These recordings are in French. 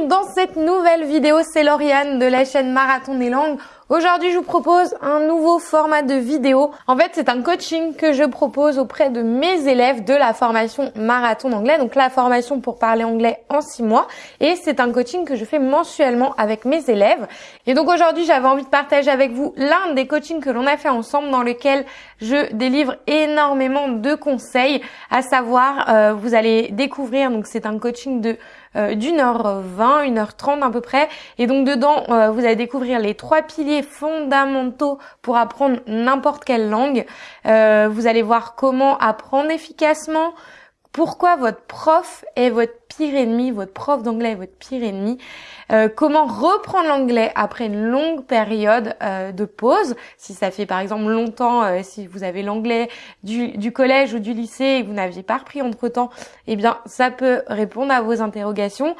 dans cette nouvelle vidéo, c'est Lauriane de la chaîne Marathon des langues. Aujourd'hui, je vous propose un nouveau format de vidéo. En fait, c'est un coaching que je propose auprès de mes élèves de la formation Marathon d'anglais, donc la formation pour parler anglais en six mois. Et c'est un coaching que je fais mensuellement avec mes élèves. Et donc aujourd'hui, j'avais envie de partager avec vous l'un des coachings que l'on a fait ensemble dans lequel je délivre énormément de conseils, à savoir, euh, vous allez découvrir, donc c'est un coaching de d'une heure vingt, une heure trente à peu près. Et donc dedans, euh, vous allez découvrir les trois piliers fondamentaux pour apprendre n'importe quelle langue. Euh, vous allez voir comment apprendre efficacement, pourquoi votre prof est votre pire ennemi, votre prof d'anglais est votre pire ennemi, euh, comment reprendre l'anglais après une longue période euh, de pause, si ça fait par exemple longtemps, euh, si vous avez l'anglais du, du, collège ou du lycée et que vous n'aviez pas repris entre-temps, eh bien ça peut répondre à vos interrogations,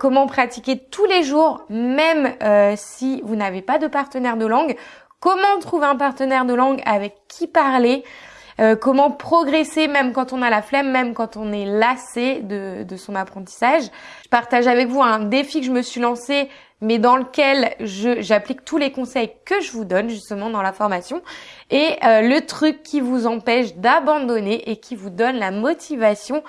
comment pratiquer tous les jours, même si vous n'avez pas de partenaire de langue, comment trouver un partenaire de langue avec qui parler, euh, comment progresser même quand on a la flemme, même quand on est lassé de, son apprentissage. Je partage avec vous un défi que je me suis lancé mais dans lequel j'applique tous les conseils que je vous donne justement dans la formation et euh, le truc qui vous empêche d'abandonner et qui vous donne la motivation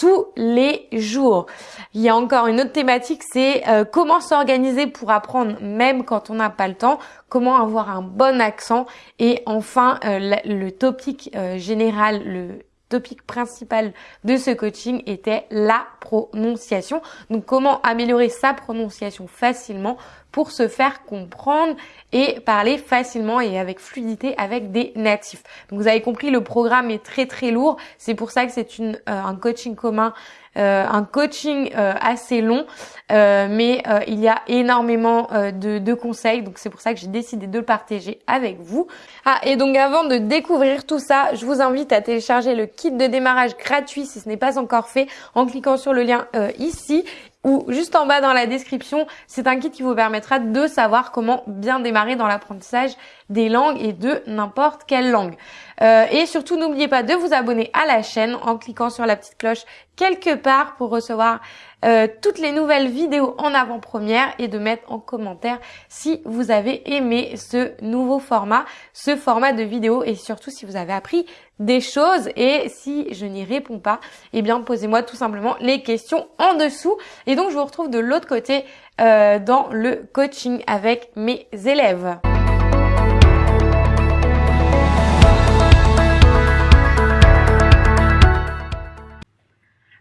tous les jours. Il y a encore une autre thématique, c'est euh, comment s'organiser pour apprendre même quand on n'a pas le temps, comment avoir un bon accent et enfin euh, le topic euh, général, le topic principal de ce coaching était la prononciation. Donc comment améliorer sa prononciation facilement pour se faire comprendre et parler facilement et avec fluidité avec des natifs. Donc vous avez compris, le programme est très très lourd. C'est pour ça que c'est euh, un coaching commun euh, un coaching euh, assez long, euh, mais il y a énormément de, de, conseils, donc c'est pour ça que j'ai décidé de le partager avec vous. Ah, et donc avant de découvrir tout ça, je vous invite à télécharger le kit de démarrage gratuit si ce n'est pas encore fait en cliquant sur le lien ici ou juste en bas dans la description, c'est un kit qui vous permettra de savoir comment bien démarrer dans l'apprentissage des langues et de n'importe quelle langue. Euh, et surtout, n'oubliez pas de vous abonner à la chaîne en cliquant sur la petite cloche quelque part pour recevoir euh, toutes les nouvelles vidéos en avant-première et de mettre en commentaire si vous avez aimé ce nouveau format, ce format de vidéo et surtout si vous avez appris des choses et si je n'y réponds pas, eh bien posez-moi tout simplement les questions en dessous. Et donc je vous retrouve de l'autre côté euh, dans le coaching avec mes élèves.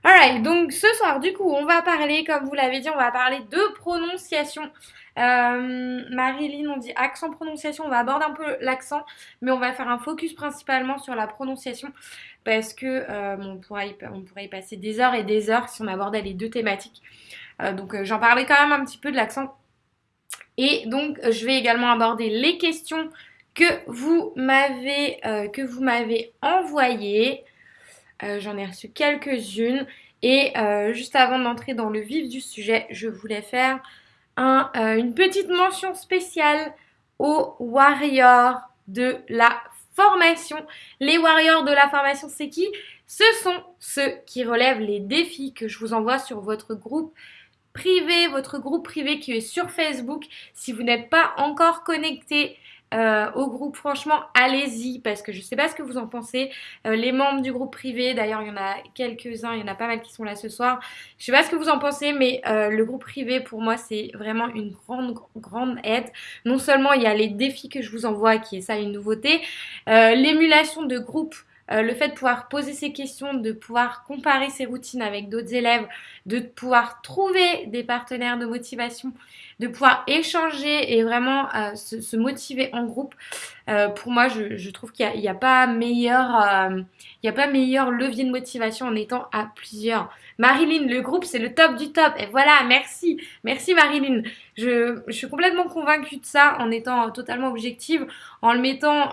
Alright, donc ce soir, du coup, on va parler, comme vous l'avez dit, on va parler de prononciation. Euh, Marilyn, on dit accent prononciation, on va aborder un peu l'accent, mais on va faire un focus principalement sur la prononciation parce que euh, on, pourrait y, passer des heures et des heures si on abordait les deux thématiques. Euh, donc euh, j'en parlais quand même un petit peu de l'accent. Et donc je vais également aborder les questions que vous m'avez envoyées. Euh, j'en ai reçu quelques-unes. Et euh, juste avant d'entrer dans le vif du sujet, je voulais faire euh, une petite mention spéciale aux warriors de la formation. Les warriors de la formation, c'est qui? Ce sont ceux qui relèvent les défis que je vous envoie sur votre groupe privé, votre groupe privé qui est sur Facebook. Si vous n'êtes pas encore connecté, euh, au groupe. Franchement, allez-y parce que je sais pas ce que vous en pensez. Euh, les membres du groupe privé, d'ailleurs, il y en a quelques-uns, il y en a pas mal qui sont là ce soir. Je sais pas ce que vous en pensez, mais euh, le groupe privé, pour moi, c'est vraiment une grande, grande aide. Non seulement il y a les défis que je vous envoie, qui est ça une nouveauté, l'émulation de groupe euh, le fait de pouvoir poser ses questions, de pouvoir comparer ses routines avec d'autres élèves, de pouvoir trouver des partenaires de motivation, de pouvoir échanger et vraiment euh, se, motiver en groupe. Euh, pour moi, je, trouve qu'il n'y a, pas meilleur, il a pas meilleur levier de motivation en étant à plusieurs. Marilyn, le groupe, c'est le top du top. Et voilà, merci. Merci Marilyn. Je, je, suis complètement convaincue de ça en étant totalement objective, en le mettant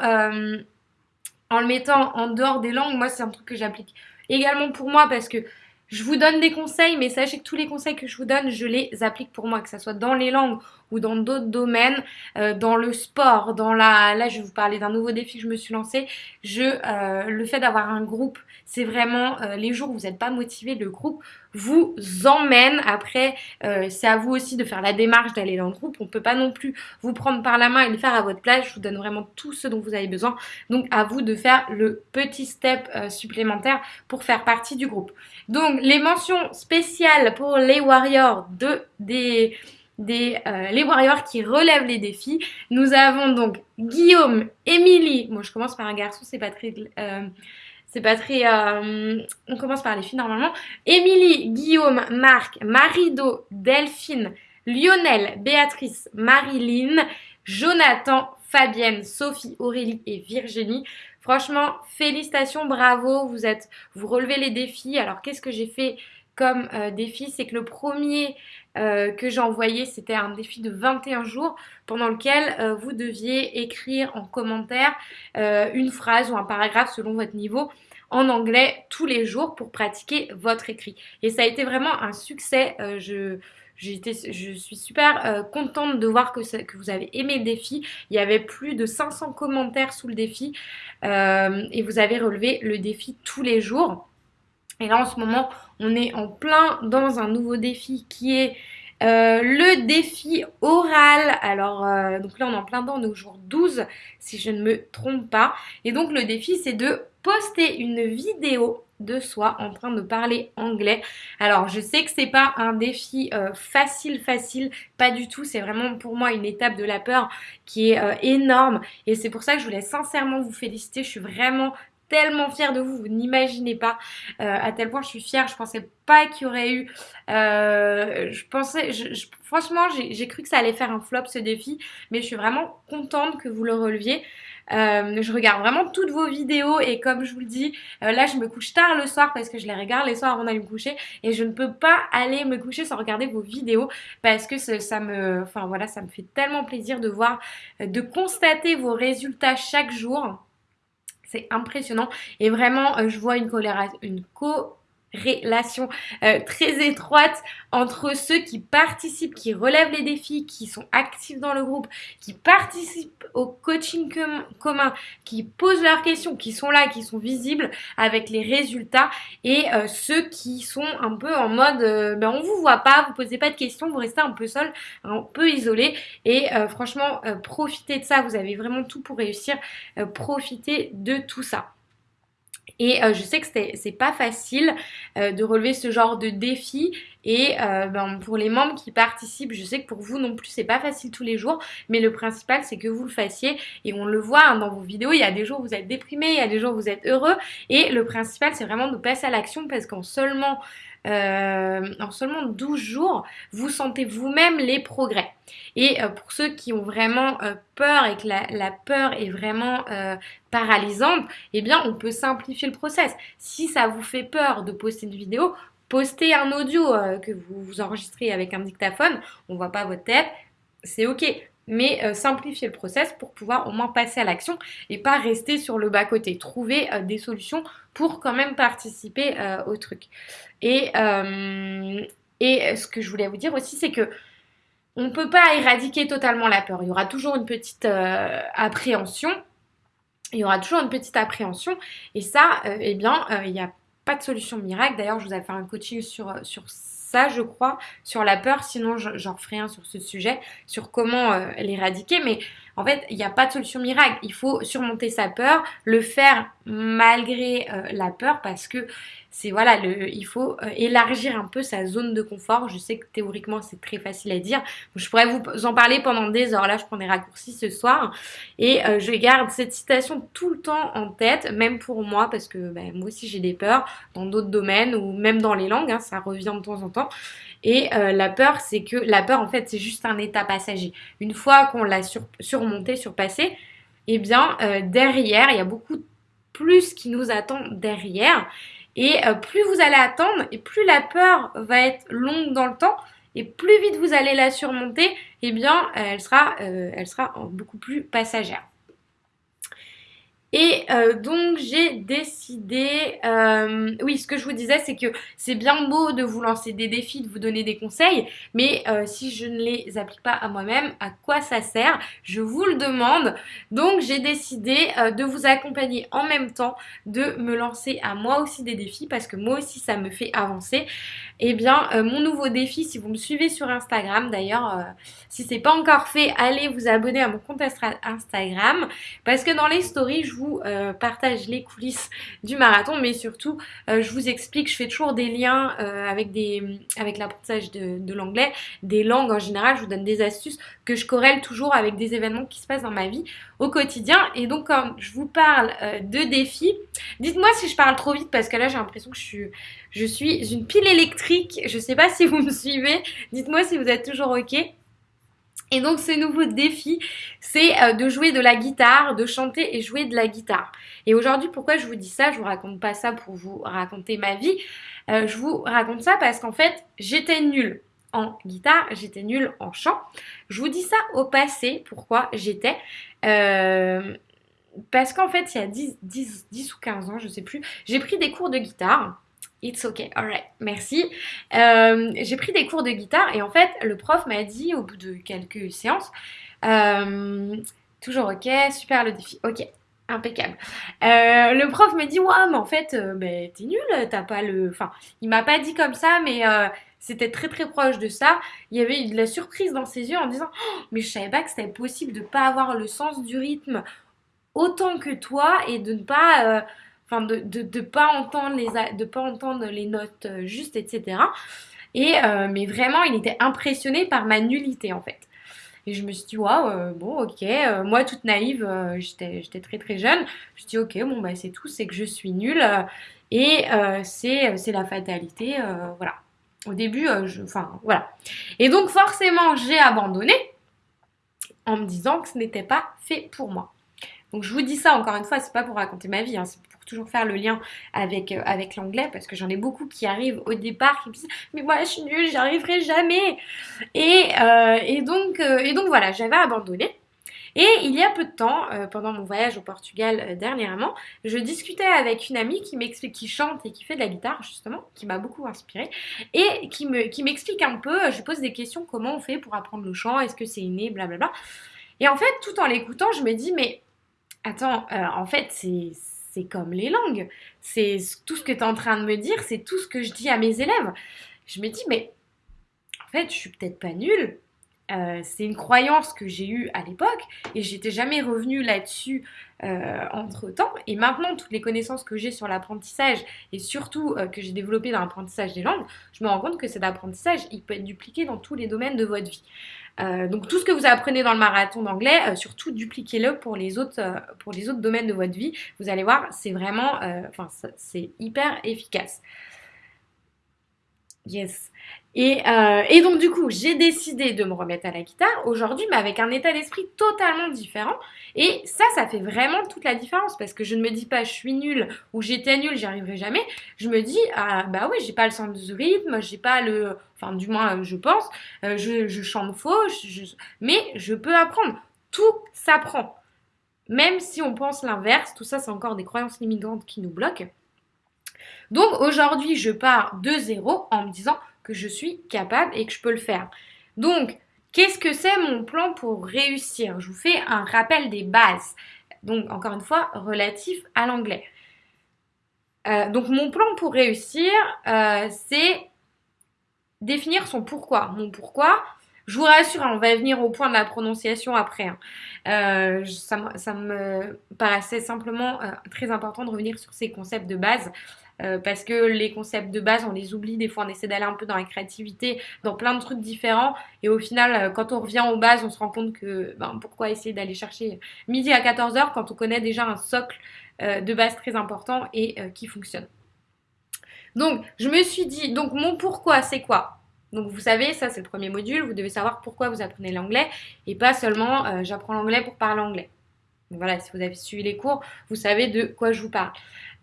en le mettant en dehors des langues, moi c'est un truc que j'applique également pour moi parce que je vous donne des conseils, mais sachez que tous les conseils que je vous donne, je les applique pour moi, que ce soit dans les langues ou dans d'autres domaines, euh, dans le sport, dans la... Là, je vais vous parler d'un nouveau défi que je me suis lancé. Je, euh, le fait d'avoir un groupe, c'est vraiment euh, les jours où vous n'êtes pas motivé, le groupe vous emmène. Après, c'est à vous aussi de faire la démarche d'aller dans le groupe. On ne peut pas non plus vous prendre par la main et le faire à votre place. Je vous donne vraiment tout ce dont vous avez besoin. Donc, à vous de faire le petit step supplémentaire pour faire partie du groupe. Donc, les mentions spéciales pour les warriors de des euh, les warriors qui relèvent les défis. Nous avons donc Guillaume, Émilie. Moi, je commence par un garçon, c'est pas très c'est pas très... Euh, on commence par les filles normalement. Émilie, Guillaume, Marc, Marido, Delphine, Lionel, Béatrice, Marilyn, Jonathan, Fabienne, Sophie, Aurélie et Virginie. Franchement, félicitations, bravo, vous êtes, vous relevez les défis. Alors qu'est-ce que j'ai fait comme euh, défi? C'est que le premier euh, que j'ai envoyé, c'était un défi de 21 jours pendant lequel vous deviez écrire en commentaire une phrase ou un paragraphe selon votre niveau en anglais tous les jours pour pratiquer votre écrit. Et ça a été vraiment un succès. Euh, je, suis super euh, contente de voir que, vous avez aimé le défi. Il y avait plus de 500 commentaires sous le défi euh, et vous avez relevé le défi tous les jours. Et là en ce moment, on est en plein dans un nouveau défi qui est le défi oral, alors donc là on est en plein dans, au jour 12 si je ne me trompe pas. Et donc le défi c'est de poster une vidéo de soi en train de parler anglais. Alors je sais que c'est pas un défi euh, facile facile, pas du tout, c'est vraiment pour moi une étape de la peur qui est euh, énorme et c'est pour ça que je voulais sincèrement vous féliciter, je suis vraiment tellement fière de vous, vous n'imaginez pas euh, à tel point je suis fière, je pensais pas qu'il y aurait eu, je pensais, franchement j'ai cru que ça allait faire un flop ce défi, mais je suis vraiment contente que vous le releviez. Euh, je regarde vraiment toutes vos vidéos et comme je vous le dis, euh, là je me couche tard le soir parce que je les regarde les soirs avant d'aller me coucher et je ne peux pas aller me coucher sans regarder vos vidéos parce que ça me, enfin voilà, ça me fait tellement plaisir de voir, euh, de constater vos résultats chaque jour. C'est impressionnant. Et vraiment je vois une, une co relation euh, très étroite entre ceux qui participent, qui relèvent les défis, qui sont actifs dans le groupe, qui participent au coaching commun, qui posent leurs questions, qui sont là, qui sont visibles avec les résultats et euh, ceux qui sont un peu en mode euh, ben on vous voit pas, vous posez pas de questions, vous restez un peu seul, un peu isolé et franchement profitez de ça, vous avez vraiment tout pour réussir, profitez de tout ça. Et euh, je sais que c'est pas facile euh, de relever ce genre de défi. Et euh, ben, pour les membres qui participent, je sais que pour vous non plus, c'est pas facile tous les jours. Mais le principal, c'est que vous le fassiez. Et on le voit hein, dans vos vidéos, il y a des jours où vous êtes déprimé, il y a des jours où vous êtes heureux. Et le principal, c'est vraiment de passer à l'action parce qu'en seulement euh, en seulement 12 jours, vous sentez vous-même les progrès. Et euh, pour ceux qui ont vraiment euh, peur et que la, peur est vraiment paralysante, eh bien on peut simplifier le process. Si ça vous fait peur de poster une vidéo, postez un audio que vous, vous enregistrez avec un dictaphone, on voit pas votre tête, c'est ok mais euh, simplifier le process pour pouvoir au moins passer à l'action et pas rester sur le bas-côté. Trouver euh, des solutions pour quand même participer euh, au truc. Et, et ce que je voulais vous dire aussi, c'est que on ne peut pas éradiquer totalement la peur. Il y aura toujours une petite appréhension. Il y aura toujours une petite appréhension. Et ça, eh bien, il n'y a pas de solution miracle. D'ailleurs, je vous ai fait un coaching sur, sur ça, je crois, sur la peur. Sinon, j'en ferai un sur ce sujet, sur comment euh, l'éradiquer. Mais en fait, il n'y a pas de solution miracle. Il faut surmonter sa peur, le faire malgré euh, la peur parce que c'est voilà, il faut euh, élargir un peu sa zone de confort. Je sais que théoriquement c'est très facile à dire. Je pourrais vous en parler pendant des heures. Là, je prends des raccourcis ce soir et je garde cette citation tout le temps en tête, même pour moi parce que ben, moi aussi j'ai des peurs dans d'autres domaines ou même dans les langues. Hein, ça revient de temps en temps. Et euh, la peur, c'est que la peur, en fait, c'est juste un état passager. Une fois qu'on l'a surmonté, surpassé, eh bien, euh, derrière, il y a beaucoup plus qui nous attend derrière. Et euh, plus vous allez attendre, et plus la peur va être longue dans le temps, et plus vite vous allez la surmonter, eh bien, elle sera, elle sera beaucoup plus passagère. Et euh, donc j'ai décidé, euh, oui ce que je vous disais c'est que c'est bien beau de vous lancer des défis, de vous donner des conseils, mais euh, si je ne les applique pas à moi-même, à quoi ça sert? Je vous le demande. Donc j'ai décidé de vous accompagner en même temps, de me lancer à moi aussi des défis parce que moi aussi ça me fait avancer. Et eh bien mon nouveau défi, si vous me suivez sur Instagram d'ailleurs, si c'est pas encore fait, allez vous abonner à mon compte Instagram parce que dans les stories je vous euh, partage les coulisses du marathon, mais surtout euh, je vous explique, je fais toujours des liens euh, avec, des, avec l'apprentissage de, l'anglais, des langues en général, je vous donne des astuces que je corrèle toujours avec des événements qui se passent dans ma vie au quotidien. Et donc quand je vous parle de défis, dites-moi si je parle trop vite parce que là j'ai l'impression que je suis, je suis une pile électrique. Je sais pas si vous me suivez. Dites-moi si vous êtes toujours ok. Et donc ce nouveau défi, c'est euh, de jouer de la guitare, de chanter et jouer de la guitare. Et aujourd'hui, pourquoi je vous dis ça? Je vous raconte pas ça pour vous raconter ma vie. Euh, je vous raconte ça parce qu'en fait, j'étais nulle en guitare, j'étais nulle en chant. Je vous dis ça au passé, pourquoi j'étais. Euh, parce qu'en fait, il y a 10, 10, 10 ou 15 ans, je sais plus, j'ai pris des cours de guitare. It's okay, alright, merci. Euh, j'ai pris des cours de guitare et en fait, le prof m'a dit au bout de quelques séances, euh, toujours ok, super le défi, ok, impeccable. Euh, le prof me dit, ouais, mais en fait, ben, t'es nul, t'as pas le. Enfin, il m'a pas dit comme ça, mais c'était très très proche de ça. Il y avait eu de la surprise dans ses yeux en disant, oh, mais je savais pas que c'était possible de pas avoir le sens du rythme autant que toi et de ne pas de de, pas entendre les de pas entendre les notes euh, justes, etc. Et euh, mais vraiment, il était impressionné par ma nullité en fait. Et je me suis dit, waouh, euh, bon, ok. moi, toute naïve, j'étais très très jeune. Je me suis dit, ok, bon, bah, c'est tout, c'est que je suis nulle. et c'est la fatalité, voilà. Au début, enfin, voilà. Et donc, forcément, j'ai abandonné en me disant que ce n'était pas fait pour moi. Donc, je vous dis ça encore une fois, c'est pas pour raconter ma vie, hein, c'est toujours faire le lien avec, euh, avec l'anglais parce que j'en ai beaucoup qui arrivent au départ qui me disent mais moi je suis nulle, j'y arriverai jamais. Et, euh, et, donc, euh, et donc voilà, j'avais abandonné. Et il y a peu de temps, pendant mon voyage au Portugal dernièrement, je discutais avec une amie qui m'explique, qui chante et qui fait de la guitare justement, qui m'a beaucoup inspirée, et qui me, qui m'explique un peu, je pose des questions, comment on fait pour apprendre le chant, est-ce que c'est inné, blablabla. Et en fait, tout en l'écoutant, je me dis, mais attends, en fait, c'est c'est comme les langues. C'est tout ce que tu es en train de me dire, c'est tout ce que je dis à mes élèves. Je me dis, mais en fait, je suis peut-être pas nulle. Euh, c'est une croyance que j'ai eue à l'époque et j'étais jamais revenue là-dessus euh, entre temps. Et maintenant, toutes les connaissances que j'ai sur l'apprentissage et surtout euh, que j'ai développé dans l'apprentissage des langues, je me rends compte que cet apprentissage, il peut être dupliqué dans tous les domaines de votre vie. Euh, donc tout ce que vous apprenez dans le marathon d'anglais, euh, surtout dupliquez-le pour les autres euh, pour les autres domaines de votre vie. Vous allez voir, c'est vraiment, enfin c'est hyper efficace. Yes. Euh, et, donc du coup, j'ai décidé de me remettre à la guitare aujourd'hui, mais avec un état d'esprit totalement différent. Et ça, ça fait vraiment toute la différence parce que je ne me dis pas je suis nulle ou j'étais nulle, j'y arriverai jamais. Je me dis ah bah oui, j'ai pas le sens du rythme, j'ai pas le, enfin du moins je pense, euh, je, chante faux, mais je peux apprendre. Tout s'apprend. Même si on pense l'inverse, tout ça c'est encore des croyances limitantes qui nous bloquent. Donc aujourd'hui, je pars de zéro en me disant que je suis capable et que je peux le faire. Donc, qu'est-ce que c'est mon plan pour réussir? Je vous fais un rappel des bases. Donc, encore une fois, relatif à l'anglais. Euh, donc, mon plan pour réussir, euh, c'est définir son pourquoi. Mon pourquoi, je vous rassure, hein, on va venir au point de la prononciation après. Hein. Euh, ça, me paraissait simplement très important de revenir sur ces concepts de base euh, parce que les concepts de base, on les oublie. Des fois, on essaie d'aller un peu dans la créativité, dans plein de trucs différents. Et au final, euh, quand on revient aux bases, on se rend compte que ben, pourquoi essayer d'aller chercher midi à 14h quand on connaît déjà un socle euh, de base très important et qui fonctionne. Donc, je me suis dit, donc mon pourquoi, c'est quoi? Donc vous savez, ça c'est le premier module, vous devez savoir pourquoi vous apprenez l'anglais et pas seulement j'apprends l'anglais pour parler anglais. Voilà, si vous avez suivi les cours, vous savez de quoi je vous parle.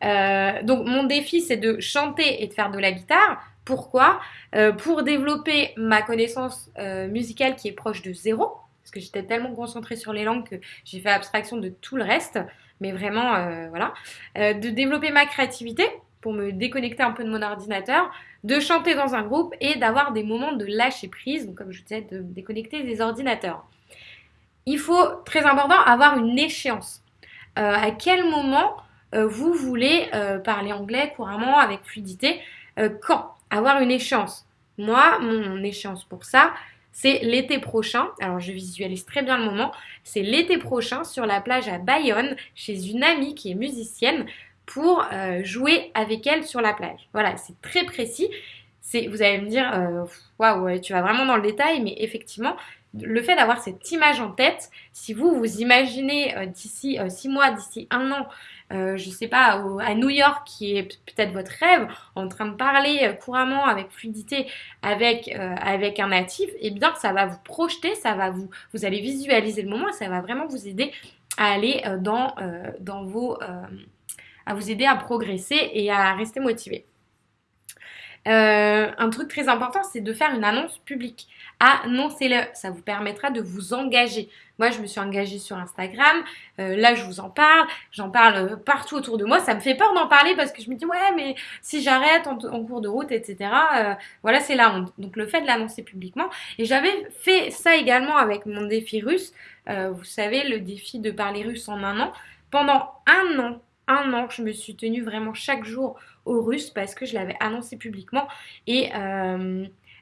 Euh, donc mon défi, c'est de chanter et de faire de la guitare. Pourquoi? Euh, Pour développer ma connaissance euh, musicale qui est proche de zéro, parce que j'étais tellement concentrée sur les langues que j'ai fait abstraction de tout le reste. mais vraiment, voilà. de développer ma créativité pour me déconnecter un peu de mon ordinateur, de chanter dans un groupe et d'avoir des moments de lâcher prise, donc comme je disais, de me déconnecter des ordinateurs. Il faut, très important, avoir une échéance. à quel moment vous voulez parler anglais couramment avec fluidité Quand? Avoir une échéance. Moi, mon échéance pour ça, c'est l'été prochain. Alors je visualise très bien le moment. C'est l'été prochain sur la plage à Bayonne chez une amie qui est musicienne pour euh, jouer avec elle sur la plage. Voilà, c'est très précis. C'est, vous allez me dire, euh, waouh, tu vas vraiment dans le détail, mais effectivement, le fait d'avoir cette image en tête, si vous vous imaginez euh, d'ici six mois, d'ici un an, euh, je sais pas, à New York, qui est peut-être votre rêve, en train de parler euh, couramment avec fluidité avec, euh, avec un natif, eh bien ça va vous projeter, ça va vous, vous allez visualiser le moment, ça va vraiment vous aider à aller dans, dans vos, à vous aider à progresser et à rester motivé. un truc très important, c'est de faire une annonce publique. Annoncez-le, ça vous permettra de vous engager. Moi, je me suis engagée sur Instagram. Euh, là, je vous en parle. J'en parle euh, partout autour de moi. Ça me fait peur d'en parler parce que je me dis, ouais, mais si j'arrête en, cours de route, etc., euh, voilà, c'est la honte. Donc, le fait de l'annoncer publiquement. Et j'avais fait ça également avec mon défi russe. vous savez, le défi de parler russe en un an. Pendant un an, un an, je me suis tenue vraiment chaque jour au russe parce que je l'avais annoncé publiquement. Et,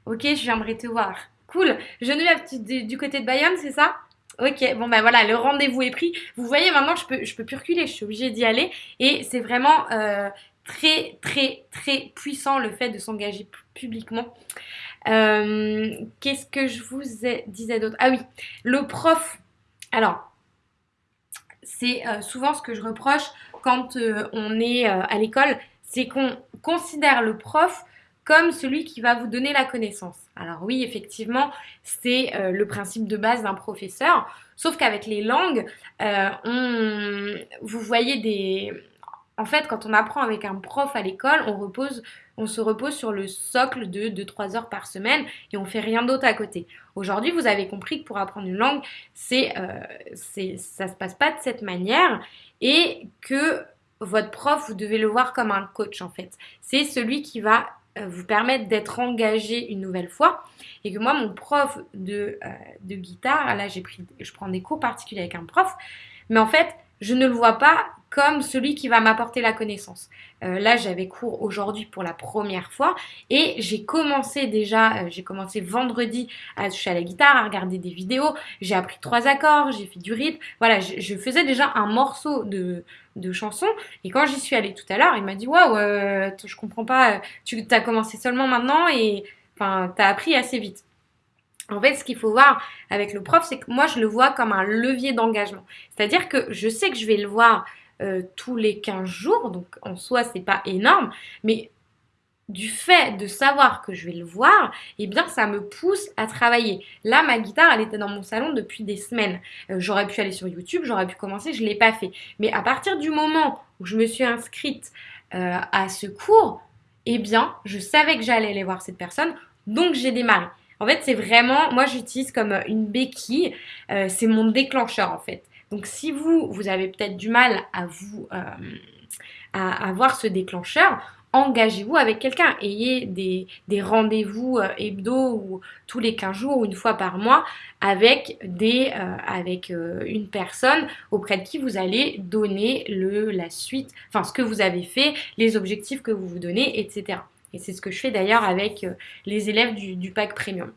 ok, je te voir. Cool. Geneviève, du, du côté de Bayonne, c'est ça? Ok, bon ben voilà, le rendez-vous est pris. Vous voyez, maintenant, je peux, je peux plus reculer, je suis obligée d'y aller. Et c'est vraiment euh, très, très, très puissant le fait de s'engager publiquement. Euh, qu'est-ce que je vous disais d'autre? Ah oui, le prof. Alors, c'est euh, souvent ce que je reproche quand on est à l'école, c'est qu'on considère le prof comme celui qui va vous donner la connaissance. Alors oui, effectivement, c'est euh, le principe de base d'un professeur, sauf qu'avec les langues, euh, on, vous voyez des... En fait, quand on apprend avec un prof à l'école, on, repose, on se repose sur le socle de 2-3 heures par semaine et on fait rien d'autre à côté. Aujourd'hui, vous avez compris que pour apprendre une langue, c'est, euh, ça se passe pas de cette manière et que votre prof, vous devez le voir comme un coach en fait. C'est celui qui va vous permettre d'être engagé une nouvelle fois. Et que moi, mon prof de, euh, de guitare, là, j'ai pris, je prends des cours particuliers avec un prof, mais en fait, je ne le vois pas comme celui qui va m'apporter la connaissance. Euh, là, j'avais cours aujourd'hui pour la première fois et j'ai commencé déjà, j'ai commencé vendredi à toucher à la guitare, à regarder des vidéos, j'ai appris trois accords, j'ai fait du rythme. Voilà, je, faisais déjà un morceau de, de chanson et quand j'y suis allée tout à l'heure, il m'a dit waouh, ouais, je comprends pas, tu as commencé seulement maintenant et enfin, t'as appris assez vite. En fait, ce qu'il faut voir avec le prof, c'est que moi, je le vois comme un levier d'engagement. C'est-à-dire que je sais que je vais le voir euh, tous les 15 jours, donc en soi, c'est pas énorme, mais du fait de savoir que je vais le voir, eh bien, ça me pousse à travailler. Là, ma guitare, elle était dans mon salon depuis des semaines. Euh, j'aurais pu aller sur YouTube, j'aurais pu commencer, je l'ai pas fait. Mais à partir du moment où je me suis inscrite euh, à ce cours, eh bien, je savais que j'allais aller voir cette personne, donc j'ai démarré. En fait, c'est vraiment, moi j'utilise comme une béquille, c'est mon déclencheur en fait. Donc si vous, vous avez peut-être du mal à vous, euh, à avoir ce déclencheur, engagez-vous avec quelqu'un. Ayez des, des rendez-vous euh, hebdo ou tous les 15 jours ou une fois par mois avec, des, avec une personne auprès de qui vous allez donner le, la suite, enfin ce que vous avez fait, les objectifs que vous vous donnez, etc. Et c'est ce que je fais d'ailleurs avec euh, les élèves du, pack premium.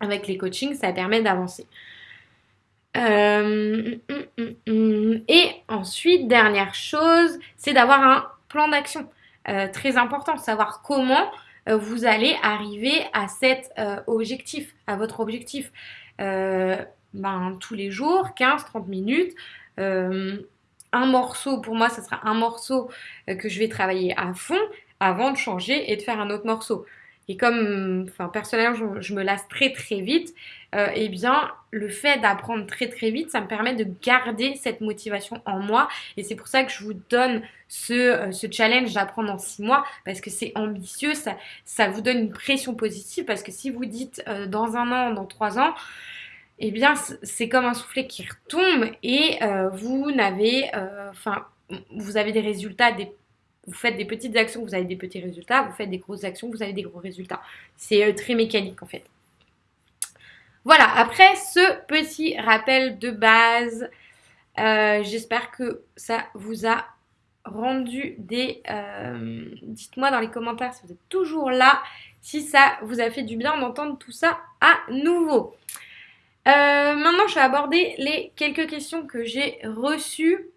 Avec les coachings, ça permet d'avancer. Euh, hum, hum, hum, et ensuite, dernière chose, c'est d'avoir un plan d'action. Euh, très important, savoir comment vous allez arriver à cet objectif, à votre objectif. Ben, tous les jours, 15-30 minutes. un morceau, pour moi, ce sera un morceau que je vais travailler à fond avant de changer et de faire un autre morceau. Et comme, enfin, personnellement, je, me lasse très très vite, euh, eh bien, le fait d'apprendre très très vite, ça me permet de garder cette motivation en moi. Et c'est pour ça que je vous donne ce, euh, ce challenge d'apprendre en six mois, parce que c'est ambitieux, ça, ça vous donne une pression positive, parce que si vous dites euh, dans un an, dans trois ans, eh bien, c'est comme un soufflet qui retombe et vous n'avez, enfin, vous avez des résultats, des, vous faites des petites actions, vous avez des petits résultats, vous faites des grosses actions, vous avez des gros résultats. C'est très mécanique en fait. Voilà, après ce petit rappel de base, euh, j'espère que ça vous a rendu des... Euh, dites-moi dans les commentaires si vous êtes toujours là, si ça vous a fait du bien d'entendre tout ça à nouveau. Euh, maintenant, je vais aborder les quelques questions que j'ai reçues.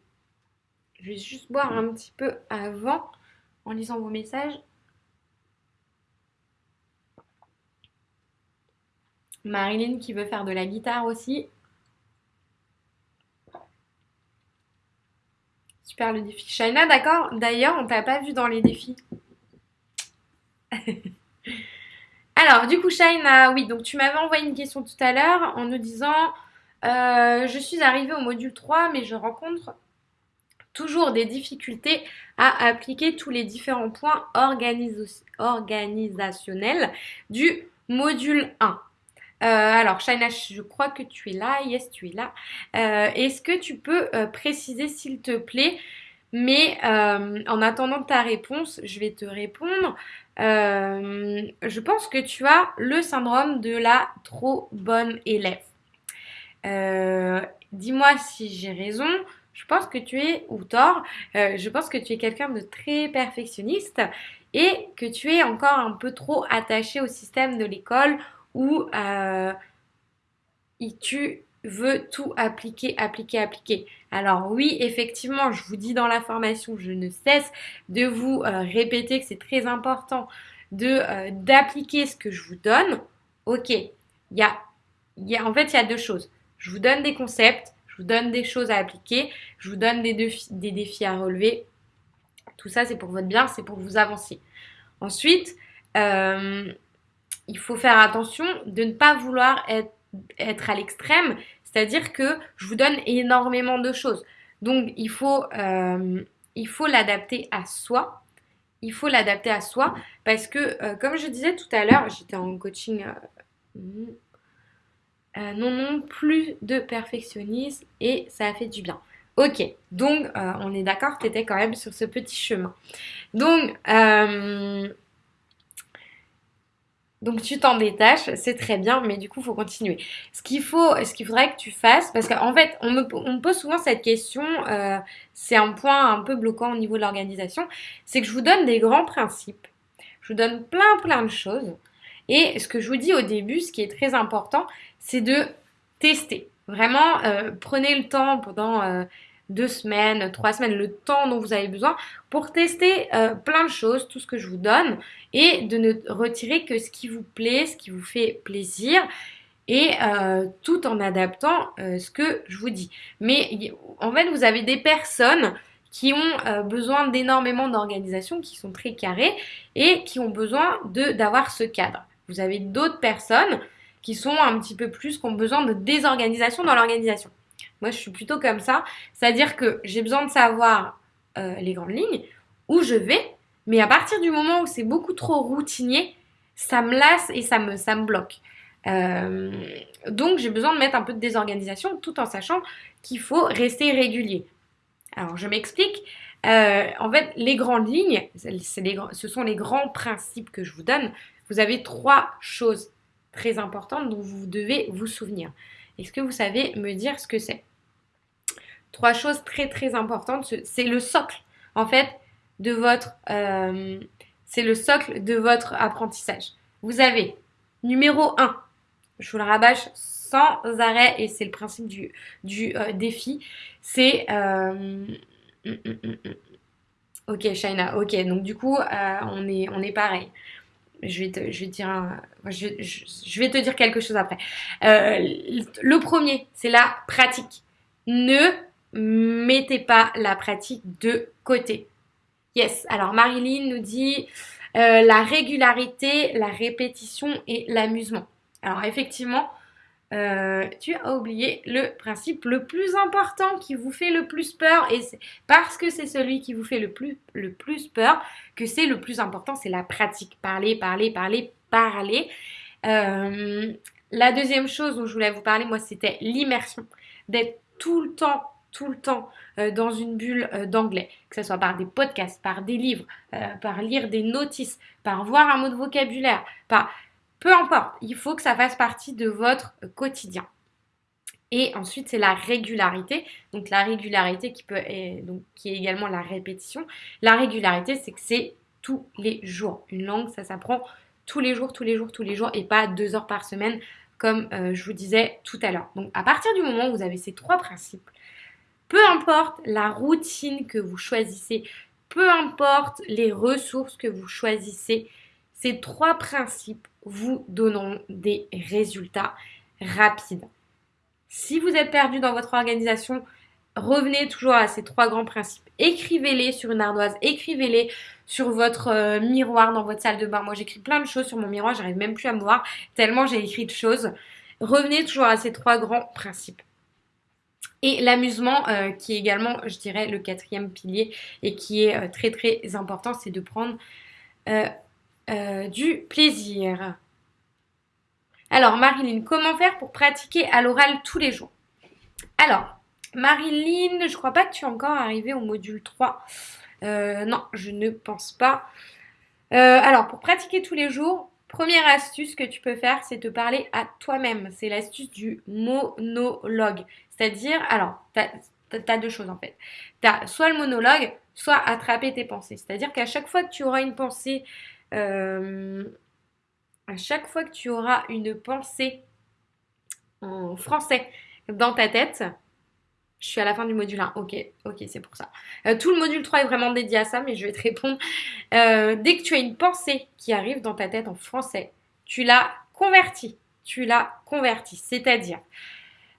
Je vais juste boire un petit peu avant en lisant vos messages. Marilyn qui veut faire de la guitare aussi. Super le défi. Shaina, d'accord D'ailleurs, on t'a pas vu dans les défis. Alors, du coup, Shaina, oui, donc tu m'avais envoyé une question tout à l'heure en nous disant euh, Je suis arrivée au module 3, mais je rencontre toujours des difficultés à appliquer tous les différents points organisationnels du module 1. Euh, alors, Shaina, je crois que tu es là. Yes, tu es là. Euh, est-ce que tu peux euh, préciser, s'il te plaît Mais en attendant ta réponse, je vais te répondre. je pense que tu as le syndrome de la trop bonne élève. Dis-moi si j'ai raison. Je pense que tu es, ou tort, je pense que tu es quelqu'un de très perfectionniste et que tu es encore un peu trop attaché au système de l'école où euh, tu veux tout appliquer, appliquer, appliquer. Alors oui, effectivement, je vous dis dans la formation, je ne cesse de vous euh, répéter que c'est très important euh, d'appliquer ce que je vous donne. Ok, il y a, y a, en fait, il y a deux choses. Je vous donne des concepts, je vous donne des choses à appliquer, je vous donne des défis, à relever. Tout ça, c'est pour votre bien, c'est pour vous avancer. Ensuite, euh, il faut faire attention de ne pas vouloir être, à l'extrême, c'est-à-dire que je vous donne énormément de choses. Donc il faut, euh, l'adapter à soi. Il faut l'adapter à soi parce que, euh, comme je disais tout à l'heure, j'étais en coaching. Non, non, plus de perfectionnisme et ça a fait du bien. Ok, donc on est d'accord, tu étais quand même sur ce petit chemin. Donc, donc tu t'en détaches, c'est très bien, mais du coup, il faut continuer. Ce qu'il faut, ce qu'il faudrait que tu fasses, parce qu'en fait, on me, pose souvent cette question, euh, c'est un point un peu bloquant au niveau de l'organisation, c'est que je vous donne des grands principes, je vous donne plein plein de choses, et ce que je vous dis au début, ce qui est très important, c'est de tester. Vraiment, euh, prenez le temps pendant euh, deux semaines, trois semaines, le temps dont vous avez besoin pour tester euh, plein de choses, tout ce que je vous donne et de ne retirer que ce qui vous plaît, ce qui vous fait plaisir et tout en adaptant ce que je vous dis. Mais en fait, vous avez des personnes qui ont besoin d'énormément d'organisation, qui sont très carrées et qui ont besoin d'avoir ce cadre. Vous avez d'autres personnes qui sont un petit peu plus, qui ont besoin de désorganisation dans l'organisation. Moi, je suis plutôt comme ça. C'est-à-dire que j'ai besoin de savoir euh, les grandes lignes, où je vais, mais à partir du moment où c'est beaucoup trop routinier, ça me lasse et ça me, ça me bloque. Euh, donc, j'ai besoin de mettre un peu de désorganisation tout en sachant qu'il faut rester régulier. Alors, je m'explique. Euh, en fait, les grandes lignes, ce sont les grands principes que je vous donne. Vous avez trois choses très importantes dont vous devez vous souvenir. Est-ce que vous savez me dire ce que c'est? Trois choses très très importantes. C'est le socle, en fait, de votre, euh, c'est le socle de votre apprentissage. Vous avez numéro 1, je vous le rabâche sans arrêt et c'est le principe du, du euh, défi, c'est... Euh, ok, Shaina, ok, donc du coup, on, est, on est pareil. Je vais, te, je, vais dire je, vais te dire quelque chose après. le premier, c'est la pratique. Ne mettez pas la pratique de côté. Yes, alors Marilyn nous dit euh, la régularité, la répétition et l'amusement. Alors effectivement, euh, tu as oublié le principe le plus important qui vous fait le plus peur et parce que c'est celui qui vous fait le plus, le plus peur que c'est le plus important, c'est la pratique. Parler, parler, parler, parler. Euh, La deuxième chose dont je voulais vous parler, moi, c'était l'immersion. D'être tout le temps, tout le temps euh, dans une bulle d'anglais, que ce soit par des podcasts, par des livres, par lire des notices, par voir un mot de vocabulaire, par... Peu importe, il faut que ça fasse partie de votre quotidien. Et ensuite, c'est la régularité. Donc la régularité qui, peut, donc, qui est également la répétition. La régularité, c'est que c'est tous les jours. Une langue, ça s'apprend tous les jours, tous les jours, tous les jours et pas deux heures par semaine comme euh, je vous disais tout à l'heure. Donc à partir du moment où vous avez ces trois principes, peu importe la routine que vous choisissez, peu importe les ressources que vous choisissez, ces trois principes vous donneront des résultats rapides. Si vous êtes perdu dans votre organisation, revenez toujours à ces trois grands principes. Écrivez-les sur une ardoise, écrivez-les sur votre euh, miroir dans votre salle de bain. Moi, j'écris plein de choses sur mon miroir, j'arrive même plus à me voir tellement j'ai écrit de choses. Revenez toujours à ces trois grands principes. Et l'amusement, euh, qui est également, je dirais, le quatrième pilier et qui est euh, très très important, c'est de prendre du plaisir. Alors, Marilyn, comment faire pour pratiquer à l'oral tous les jours? Alors, Marilyn, je crois pas que tu es encore arrivée au module 3. Euh, non, je ne pense pas. Euh, alors, pour pratiquer tous les jours, première astuce que tu peux faire, c'est te parler à toi-même. C'est l'astuce du monologue. C'est-à-dire, alors, tu as, deux choses en fait. Tu as soit le monologue, soit attraper tes pensées. C'est-à-dire qu'à chaque fois que tu auras une pensée, euh, à chaque fois que tu auras une pensée en français dans ta tête, je suis à la fin du module 1. Ok, ok, c'est pour ça. Euh, tout le module 3 est vraiment dédié à ça, mais je vais te répondre. Euh, dès que tu as une pensée qui arrive dans ta tête en français, tu l'as convertie. Tu l'as convertie. C'est-à-dire,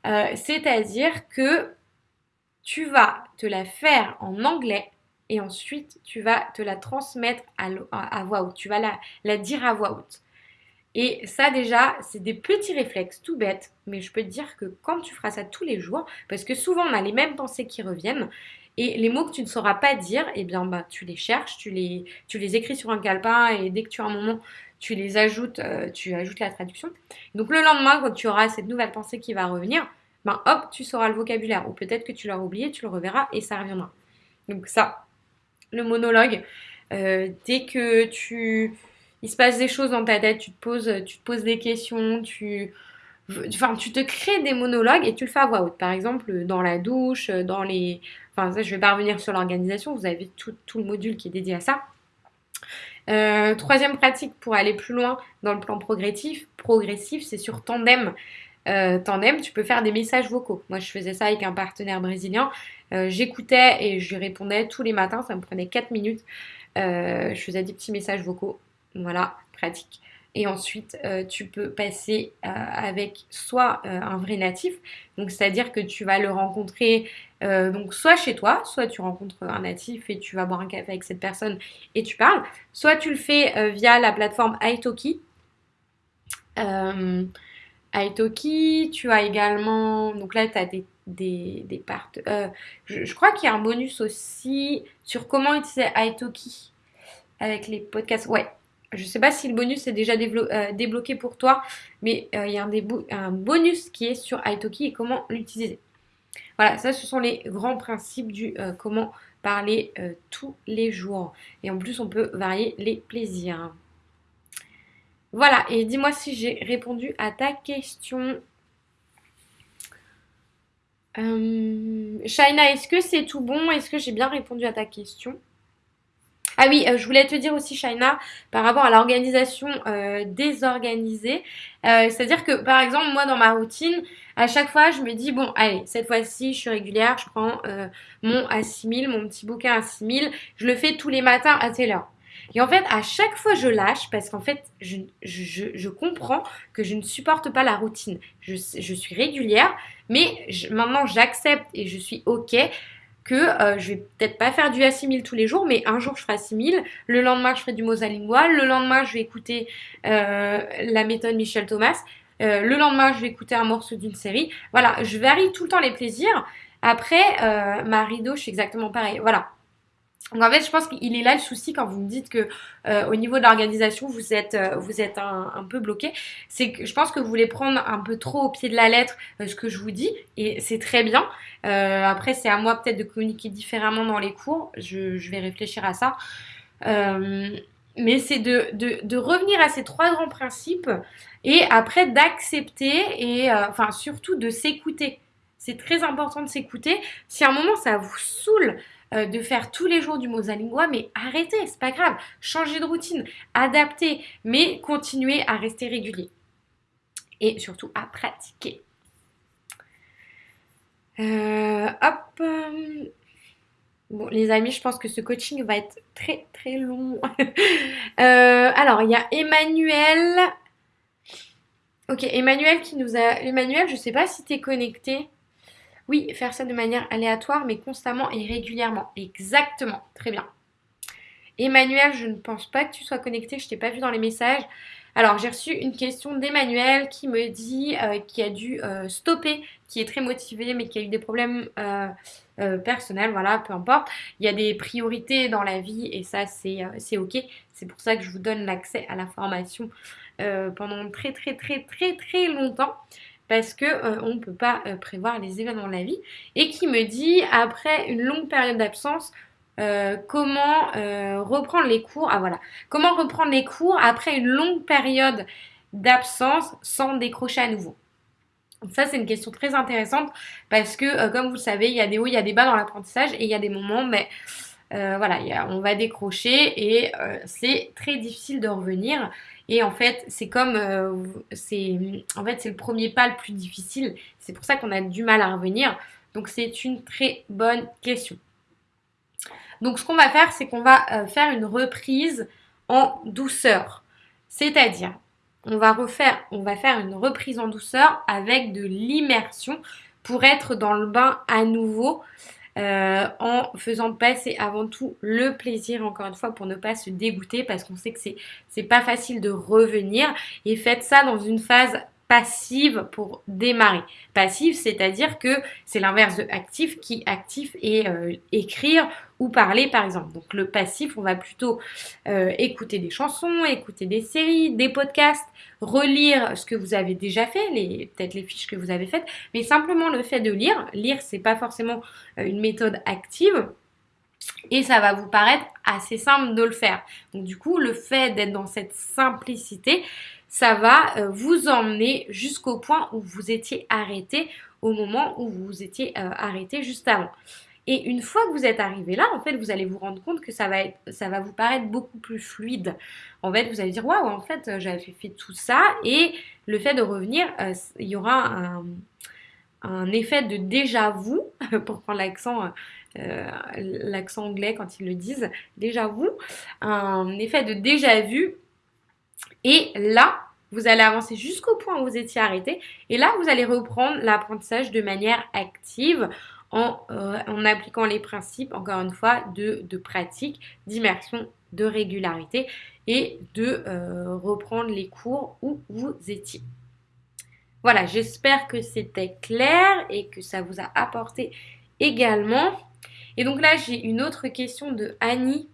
c'est-à-dire que tu vas te la faire en anglais et ensuite tu vas te la transmettre à, voix haute. Tu vas la, la dire à voix haute. Et ça déjà, c'est des petits réflexes tout bêtes, mais je peux te dire que quand tu feras ça tous les jours, parce que souvent on a les mêmes pensées qui reviennent, et les mots que tu ne sauras pas dire, eh bien bah, tu les cherches, tu les, tu les écris sur un calepin, et dès que tu as un moment, tu les ajoutes, euh, tu ajoutes la traduction. Donc le lendemain, quand tu auras cette nouvelle pensée qui va revenir, ben hop, tu sauras le vocabulaire. Ou peut-être que tu l'auras oublié, tu le reverras et ça reviendra. Donc ça, le monologue, euh, dès que tu il se passe des choses dans ta tête, tu te poses, des questions, tu, enfin, tu te crées des monologues et tu le fais à voix haute. Par exemple, dans la douche, dans les, enfin, ça, je vais pas revenir sur l'organisation. Vous avez tout, tout, le module qui est dédié à ça. Euh, troisième pratique pour aller plus loin dans le plan progressif, progressif, c'est sur Tandem. Euh, tandem, tu peux faire des messages vocaux. Moi, je faisais ça avec un partenaire brésilien. Euh, j'écoutais et je lui répondais tous les matins. Ça me prenait 4 minutes. je faisais des petits messages vocaux. Voilà, pratique. Et ensuite, euh, tu peux passer euh, avec soit euh, un vrai natif, donc c'est-à-dire que tu vas le rencontrer donc soit chez toi, soit tu rencontres un natif et tu vas boire un café avec cette personne et tu parles, soit tu le fais via la plateforme Italki. Italki, tu as également, donc là tu as des, des, des parts. Je, je, crois qu'il y a un bonus aussi sur comment utiliser Italki avec les podcasts. Ouais, je ne sais pas si le bonus est déjà euh, débloqué pour toi, mais euh, il y a un, bonus qui est sur Italki et comment l'utiliser. Voilà, ça ce sont les grands principes du euh, comment parler tous les jours. Et en plus, on peut varier les plaisirs. Voilà, et dis-moi si j'ai répondu à ta question. Shaina, est-ce que c'est tout bon? Est-ce que j'ai bien répondu à ta question? Ah oui, euh, je voulais te dire aussi, Shaina, par rapport à l'organisation euh, désorganisée. Euh, c'est-à-dire que, par exemple, moi, dans ma routine, à chaque fois, je me dis, bon, allez, cette fois-ci, je suis régulière, je prends mon A6000, mon petit bouquin A6000, je le fais tous les matins à telle heure. Et en fait, à chaque fois, je lâche parce qu'en fait, je, je, je, comprends que je ne supporte pas la routine. Je, je suis régulière, mais maintenant, j'accepte et je suis OK que euh, je vais peut-être pas faire du A6000 tous les jours, mais un jour je ferai A6000, le lendemain je ferai du mosalingual, le lendemain je vais écouter euh, la méthode Michel Thomas, euh, le lendemain je vais écouter un morceau d'une série. Voilà, je varie tout le temps les plaisirs. Après, ma rideau, je suis exactement pareil. Voilà. Donc en fait, je pense qu'il est là le souci quand vous me dites que euh, au niveau de l'organisation, vous êtes, euh, vous êtes un, peu bloqué. C'est que je pense que vous voulez prendre un peu trop au pied de la lettre euh, ce que je vous dis et c'est très bien. après, c'est à moi peut-être de communiquer différemment dans les cours. Je, vais réfléchir à ça. mais c'est de, de, de, revenir à ces trois grands principes et après d'accepter et enfin surtout de s'écouter. C'est très important de s'écouter. Si à un moment ça vous saoule euh, de faire tous les jours du Mosalingua, mais arrêtez, c'est pas grave. Changez de routine, adaptez, mais continuez à rester régulier. Et surtout à pratiquer. Euh, hop. Bon, les amis, je pense que ce coaching va être très très long. Euh, alors, il y a Emmanuel. Ok, Emmanuel qui nous a. Emmanuel, je sais pas si tu es connecté. Oui, faire ça de manière aléatoire, mais constamment et régulièrement. Exactement, très bien. Emmanuel, je ne pense pas que tu sois connecté, je t'ai pas vu dans les messages. Alors, j'ai reçu une question d'Emmanuel qui me dit euh, qu'il a dû euh, stopper, qui est très motivé, mais qui a eu des problèmes euh, personnels, voilà, peu importe. Il y a des priorités dans la vie et ça, c'est ok. C'est pour ça que je vous donne l'accès à la formation pendant très, très, très, très, très longtemps parce que euh, on ne peut pas euh, prévoir les événements de la vie. Et qui me dit après une longue période d'absence euh, comment reprendre les cours ah voilà. Comment reprendre les cours après une longue période d'absence sans décrocher à nouveau? Ça, c'est une question très intéressante parce que, comme vous le savez, il y a des hauts, il y a des bas dans l'apprentissage et il y a des moments, mais voilà, on va décrocher et c'est très difficile de revenir. Et en fait, c'est comme, euh, c'est, en fait, c'est le premier pas le plus difficile. C'est pour ça qu'on a du mal à revenir. Donc, c'est une très bonne question. Donc, ce qu'on va faire, c'est qu'on va euh, faire une reprise en douceur. C'est-à-dire, on va refaire, on va faire une reprise en douceur avec de l'immersion pour être dans le bain à nouveau. Euh, en faisant passer avant tout le plaisir, encore une fois, pour ne pas se dégoûter, parce qu'on sait que c'est, pas facile de revenir. Et faites ça dans une phase passive pour démarrer. Passive, c'est-à-dire que c'est l'inverse de actif qui actif et euh, écrire parler par exemple. Donc le passif, on va plutôt euh, écouter des chansons, écouter des séries, des podcasts, relire ce que vous avez déjà fait, les peut-être les fiches que vous avez faites, mais simplement le fait de lire. Lire, c'est pas forcément euh, une méthode active. Et ça va vous paraître assez simple de le faire. Donc du coup, le fait d'être dans cette simplicité, ça va euh, vous emmener jusqu'au point où vous étiez arrêté au moment où vous étiez arrêté juste avant. Et une fois que vous êtes arrivé là, en fait, vous allez vous rendre compte que ça va, être, ça va vous paraître beaucoup plus fluide. En fait, vous allez dire, waouh, en fait, j'avais fait tout ça. Et le fait de revenir, euh, il y aura un, effet de déjà vu, pour prendre l'accent, l'accent anglais quand ils le disent, déjà vu, un effet de déjà vu et là, vous allez avancer jusqu'au point où vous étiez arrêté. Et là, vous allez reprendre l'apprentissage de manière active en, euh, appliquant les principes, encore une fois, de, pratique, d'immersion, de régularité et de euh, reprendre les cours où vous étiez. Voilà, j'espère que c'était clair et que ça vous a apporté également. Et donc là, j'ai une autre question de Annie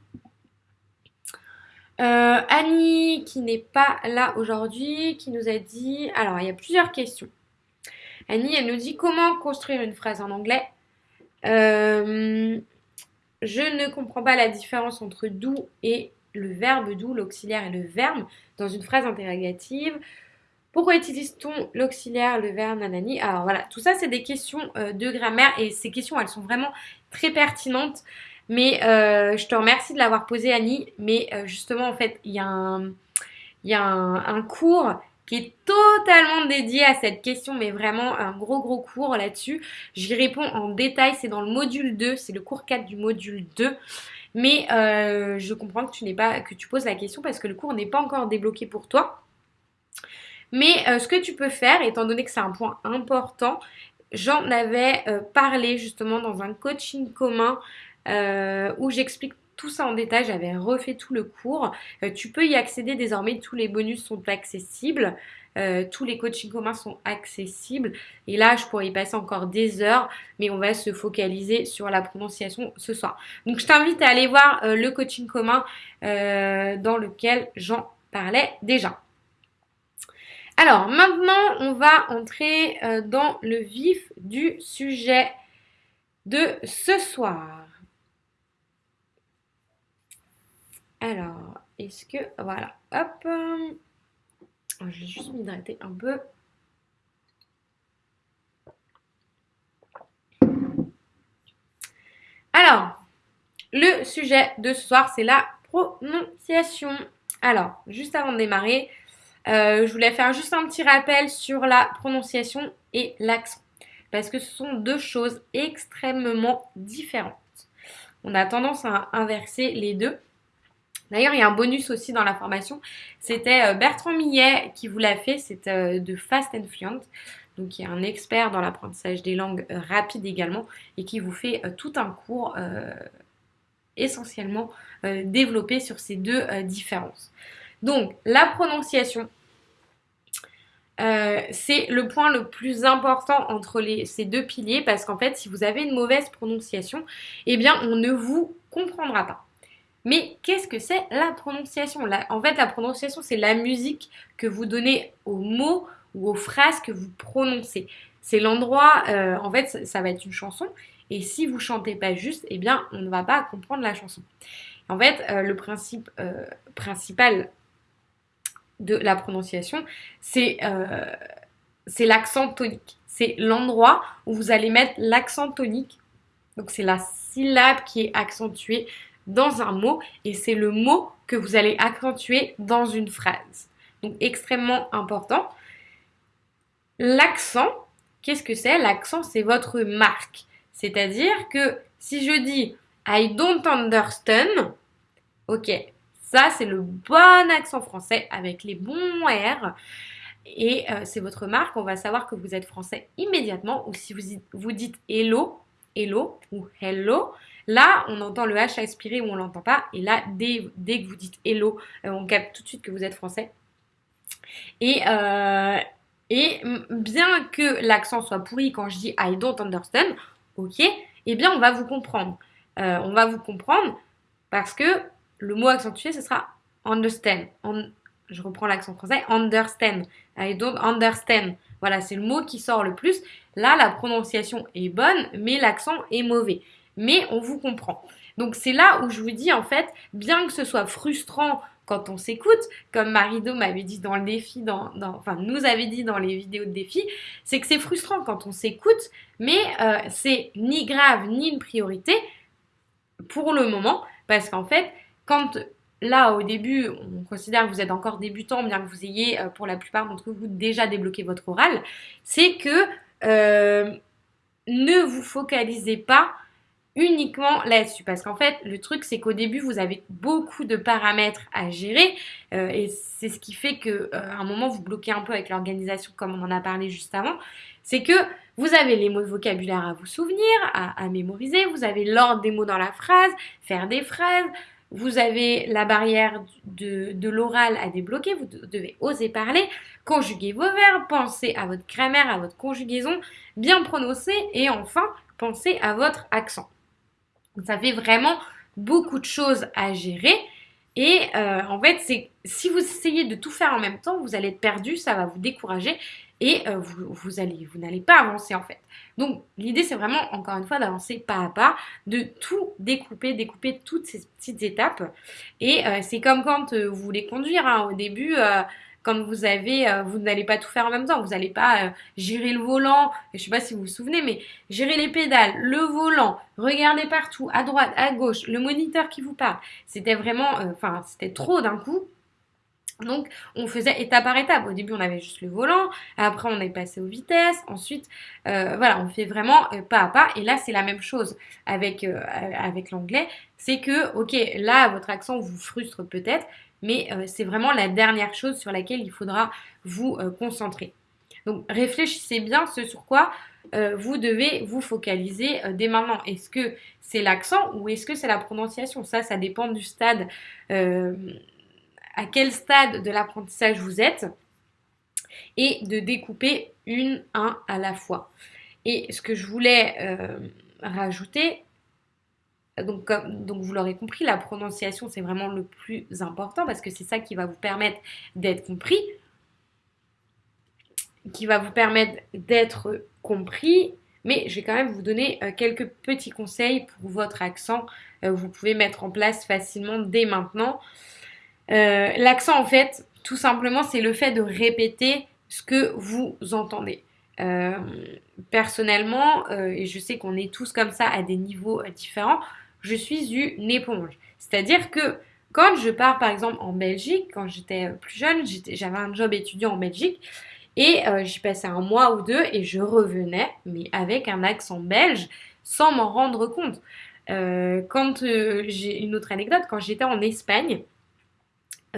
euh, Annie, qui n'est pas là aujourd'hui, qui nous a dit... Alors, il y a plusieurs questions. Annie, elle nous dit comment construire une phrase en anglais. Euh, je ne comprends pas la différence entre doux et le verbe doux, l'auxiliaire et le verbe dans une phrase interrogative. Pourquoi utilise-t-on l'auxiliaire, le verbe, nanani? Alors voilà, tout ça c'est des questions euh, de grammaire et ces questions elles sont vraiment très pertinentes. Mais euh, je te remercie de l'avoir posé, Annie. Mais justement, en fait, il y a, un, y a un, cours qui est totalement dédié à cette question, mais vraiment un gros gros cours là-dessus. J'y réponds en détail, c'est dans le module 2, c'est le cours 4 du module 2. Mais euh, je comprends que tu n'es pas que tu poses la question parce que le cours n'est pas encore débloqué pour toi. Mais ce que tu peux faire, étant donné que c'est un point important, j'en avais parlé justement dans un coaching commun euh, où j'explique tout ça en détail, j'avais refait tout le cours. Euh, tu peux y accéder désormais, tous les bonus sont accessibles. Euh, tous les coachings communs sont accessibles. Et là, je pourrais y passer encore des heures, mais on va se focaliser sur la prononciation ce soir. Donc, je t'invite à aller voir euh, le coaching commun dans lequel j'en parlais déjà. Alors, maintenant, on va entrer dans le vif du sujet de ce soir. Alors, est-ce que... Voilà, hop. Je vais juste m'hydrater un peu. Alors, le sujet de ce soir, c'est la prononciation. Alors, juste avant de démarrer, euh, je voulais faire juste un petit rappel sur la prononciation et l'accent. Parce que ce sont deux choses extrêmement différentes. On a tendance à inverser les deux. D'ailleurs, il y a un bonus aussi dans la formation. C'était euh, Bertrand Millet qui vous l'a fait. C'est euh, de Fast and Fluent. Donc, y a un expert dans l'apprentissage des langues euh, rapides également et qui vous fait tout un cours essentiellement développé sur ces deux différences. Donc, la prononciation, c'est le point le plus important entre ces deux piliers parce qu'en fait, si vous avez une mauvaise prononciation, eh bien, on ne vous comprendra pas. Mais qu'est-ce que c'est la prononciation? En fait, la prononciation, c'est la musique que vous donnez aux mots ou aux phrases que vous prononcez. C'est l'endroit, euh, en fait, ça, va être une chanson. Et si vous chantez pas juste, eh bien, on ne va pas comprendre la chanson. En fait, euh, le principe euh, principal de la prononciation, c'est l'accent tonique. C'est l'endroit où vous allez mettre l'accent tonique. Donc, c'est la syllabe qui est accentuée dans un mot et c'est le mot que vous allez accentuer dans une phrase. Donc extrêmement important. L'accent, qu'est-ce que c'est? L'accent, c'est votre marque. C'est-à-dire que si je dis I don't understand, ok, ça c'est le bon accent français avec les bons R. Et euh, c'est votre marque, on va savoir que vous êtes français immédiatement. Ou si vous, vous dites hello, hello ou hello, Là, on entend le H aspiré ou on l'entend pas. Et là, dès, que vous dites hello, euh, on capte tout de suite que vous êtes français. Et, euh, bien que l'accent soit pourri quand je dis I don't understand, ok, eh bien on va vous comprendre. Euh, on va vous comprendre parce que le mot accentué, ce sera understand. je reprends l'accent français, understand. I don't understand. Voilà, c'est le mot qui sort le plus. Là, la prononciation est bonne, mais l'accent est mauvais mais on vous comprend. Donc c'est là où je vous dis en fait, bien que ce soit frustrant quand on s'écoute, comme Marido m'avait dit dans le défi, dans, enfin nous avait dit dans les vidéos de défi, c'est que c'est frustrant quand on s'écoute, mais euh, c'est ni grave ni une priorité pour le moment, parce qu'en fait, quand là au début, on considère que vous êtes encore débutant, bien que vous ayez euh, pour la plupart d'entre vous déjà débloqué votre oral, c'est que euh, ne vous focalisez pas uniquement là-dessus. Parce qu'en fait, le truc, c'est qu'au début, vous avez beaucoup de paramètres à gérer. Euh, et c'est ce qui fait qu'à euh, un moment, vous bloquez un peu avec l'organisation, comme on en a parlé juste avant. C'est que vous avez les mots de vocabulaire à vous souvenir, à, mémoriser. Vous avez l'ordre des mots dans la phrase, faire des phrases. Vous avez la barrière de, de l'oral à débloquer. Vous devez oser parler, conjuguer vos verbes, penser à votre grammaire, à votre conjugaison, bien prononcer et enfin penser à votre accent. Ça fait vraiment beaucoup de choses à gérer. Et euh, en fait, c'est si vous essayez de tout faire en même temps, vous allez être perdu, ça va vous décourager et euh, vous, vous, allez, vous n'allez pas avancer en fait. Donc l'idée, c'est vraiment encore une fois d'avancer pas à pas, de tout découper, découper toutes ces petites étapes. Et euh, c'est comme quand vous voulez conduire. Hein. au début, quand vous avez, euh, vous n'allez pas tout faire en même temps. Vous n'allez pas euh, gérer le volant. Je ne sais pas si vous vous souvenez, mais gérer les pédales, le volant, regarder partout, à droite, à gauche, le moniteur qui vous parle. C'était vraiment, euh, enfin, c'était trop d'un coup. Donc, on faisait étape par étape. Au début, on avait juste le volant. Après, on est passé aux vitesses. Ensuite, voilà, on fait vraiment pas à pas. Et là, c'est la même chose avec, avec l'anglais. C'est que, ok, là, votre accent vous frustre peut-être mais euh, c'est vraiment la dernière chose sur laquelle il faudra vous euh, concentrer. Donc réfléchissez bien ce sur quoi euh, vous devez vous focaliser dès maintenant. Est-ce que c'est l'accent ou est-ce que c'est la prononciation? Ça, ça dépend du stade, à quel stade de l'apprentissage vous êtes et de découper une, un à la fois. Et ce que je voulais rajouter, donc, comme, donc vous l'aurez compris, la prononciation c'est vraiment le plus important parce que c'est ça qui va vous permettre d'être compris qui va vous permettre d'être compris. Mais je vais quand même vous donner euh, quelques petits conseils pour votre accent. Euh, vous pouvez mettre en place facilement dès maintenant. Euh, l'accent, en fait, tout simplement, c'est le fait de répéter ce que vous entendez. personnellement, et je sais qu'on est tous comme ça à des niveaux différents, je suis une éponge. C'est-à-dire que quand je pars par exemple en Belgique, quand j'étais plus jeune, j'avais un job étudiant en Belgique, et euh, j'y passais un mois ou deux et je revenais, mais avec un accent belge, sans m'en rendre compte. Euh, quand euh, j'ai une autre anecdote, quand j'étais en Espagne,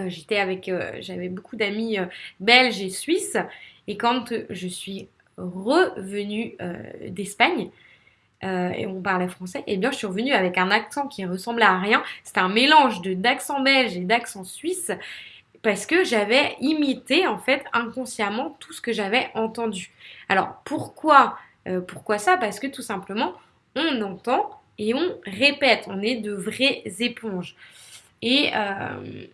j'étais avec, j'avais beaucoup d'amis belges et suisses, et quand je suis revenue d'Espagne, et on parlait français, et eh bien je suis revenue avec un accent qui ressemblait à rien. C'était un mélange d'accent belge et d'accent suisse parce que j'avais imité en fait inconsciemment tout ce que j'avais entendu. Alors pourquoi euh, pourquoi ça? Parce que tout simplement on entend et on répète, on est de vraies éponges. Et euh,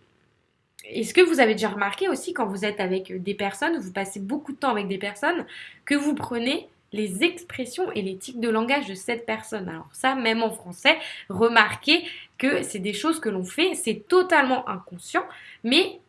est-ce que vous avez déjà remarqué aussi quand vous êtes avec des personnes, vous passez beaucoup de temps avec des personnes, que vous prenez les expressions et les tics de langage de cette personne. Alors ça, même en français, remarquez que c'est des choses que l'on fait, c'est totalement inconscient, mais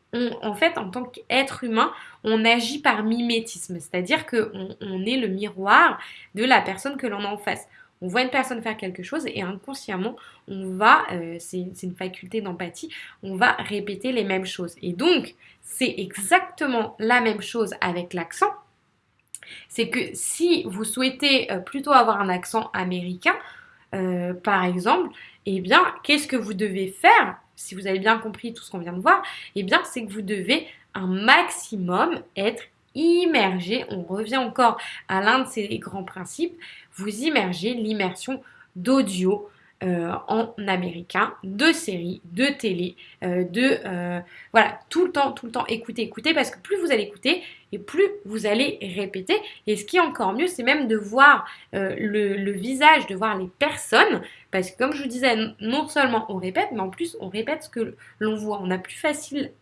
en fait, en tant qu'être humain, on agit par mimétisme, c'est-à-dire qu'on on est le miroir de la personne que l'on a en face. On voit une personne faire quelque chose et inconsciemment, on va, euh, c'est une faculté d'empathie, on va répéter les mêmes choses. Et donc, c'est exactement la même chose avec l'accent. C'est que si vous souhaitez euh, plutôt avoir un accent américain, euh, par exemple, eh bien, qu'est-ce que vous devez faire si vous avez bien compris tout ce qu'on vient de voir, eh bien, c'est que vous devez un maximum être immergé. On revient encore à l'un de ces grands principes. Vous immergez l'immersion d'audio, euh, en américain, de séries, de télé, de voilà, tout le temps, tout le temps écouter, écouter, parce que plus vous allez écouter et plus vous allez répéter. Et ce qui est encore mieux, c'est même de voir le, le, visage, de voir les personnes, parce que comme je vous disais, non seulement on répète, mais en plus on répète ce que l'on voit. On a plus facile,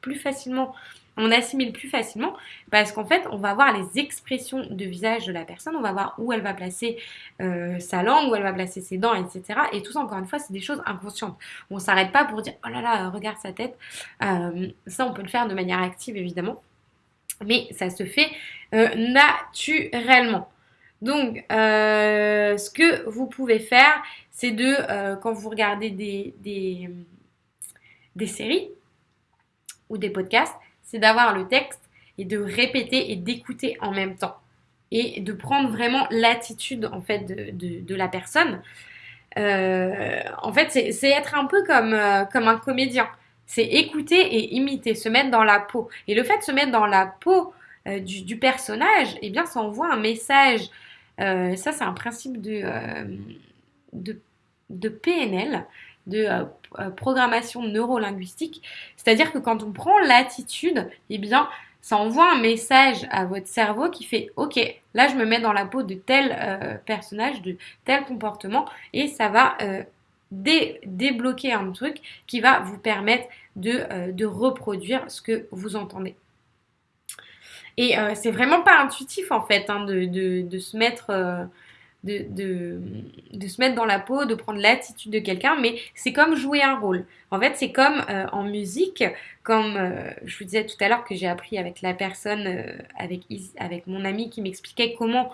plus facilement on assimile plus facilement parce qu'en fait, on va voir les expressions de visage de la personne, on va voir où elle va placer euh, sa langue, où elle va placer ses dents, etc. Et tout ça, encore une fois, c'est des choses inconscientes. On s'arrête pas pour dire oh là là, regarde sa tête. Euh, ça, on peut le faire de manière active, évidemment. Mais ça se fait euh, naturellement. Donc, ce que vous pouvez faire, c'est de, quand vous regardez des, séries ou des podcasts, c'est d'avoir le texte et de répéter et d'écouter en même temps. Et de prendre vraiment l'attitude en fait de, la personne. Euh, en fait, c'est être un peu euh, comme un comédien. C'est écouter et imiter, se mettre dans la peau. Et le fait de se mettre dans la peau euh, du, personnage, eh bien, ça envoie un message. ça, c'est un principe de, de, de PNL de euh, euh, programmation neurolinguistique. C'est-à-dire que quand on prend l'attitude, eh bien, ça envoie un message à votre cerveau qui fait OK, là je me mets dans la peau de tel euh, personnage, de tel comportement, et ça va débloquer un truc qui va vous permettre de, reproduire ce que vous entendez. Et c'est vraiment pas intuitif en fait hein, de, se mettre de, de, se mettre dans la peau, de prendre l'attitude de quelqu'un, mais c'est comme jouer un rôle. En fait, c'est comme euh, en musique, comme euh, je vous disais tout à l'heure que j'ai appris avec la personne, euh, avec, avec mon ami qui m'expliquait comment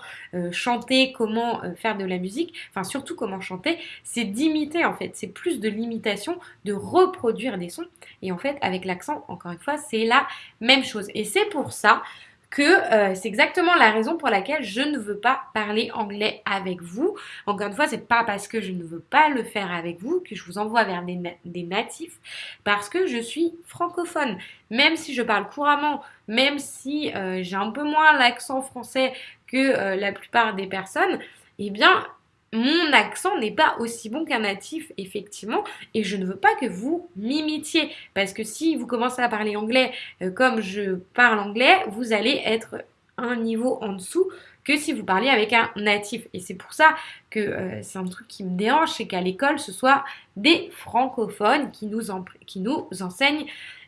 chanter, comment faire de la musique, enfin surtout comment chanter, c'est d'imiter en fait, c'est plus de l'imitation, de reproduire des sons. Et en fait, avec l'accent, encore une fois, c'est la même chose. Et c'est pour ça que euh, c'est exactement la raison pour laquelle je ne veux pas parler anglais avec vous. Encore une fois, c'est pas parce que je ne veux pas le faire avec vous que je vous envoie vers des, natifs, parce que je suis francophone. Même si je parle couramment, même si euh, j'ai un peu moins l'accent français que la plupart des personnes, eh bien, mon accent n'est pas aussi bon qu'un natif, effectivement, et je ne veux pas que vous m'imitiez, parce que si vous commencez à parler anglais comme je parle anglais, vous allez être un niveau en dessous que si vous parliez avec un natif. Et c'est pour ça que euh, c'est un truc qui me dérange, c'est qu'à l'école, ce soit des francophones qui nous, qui nous enseignent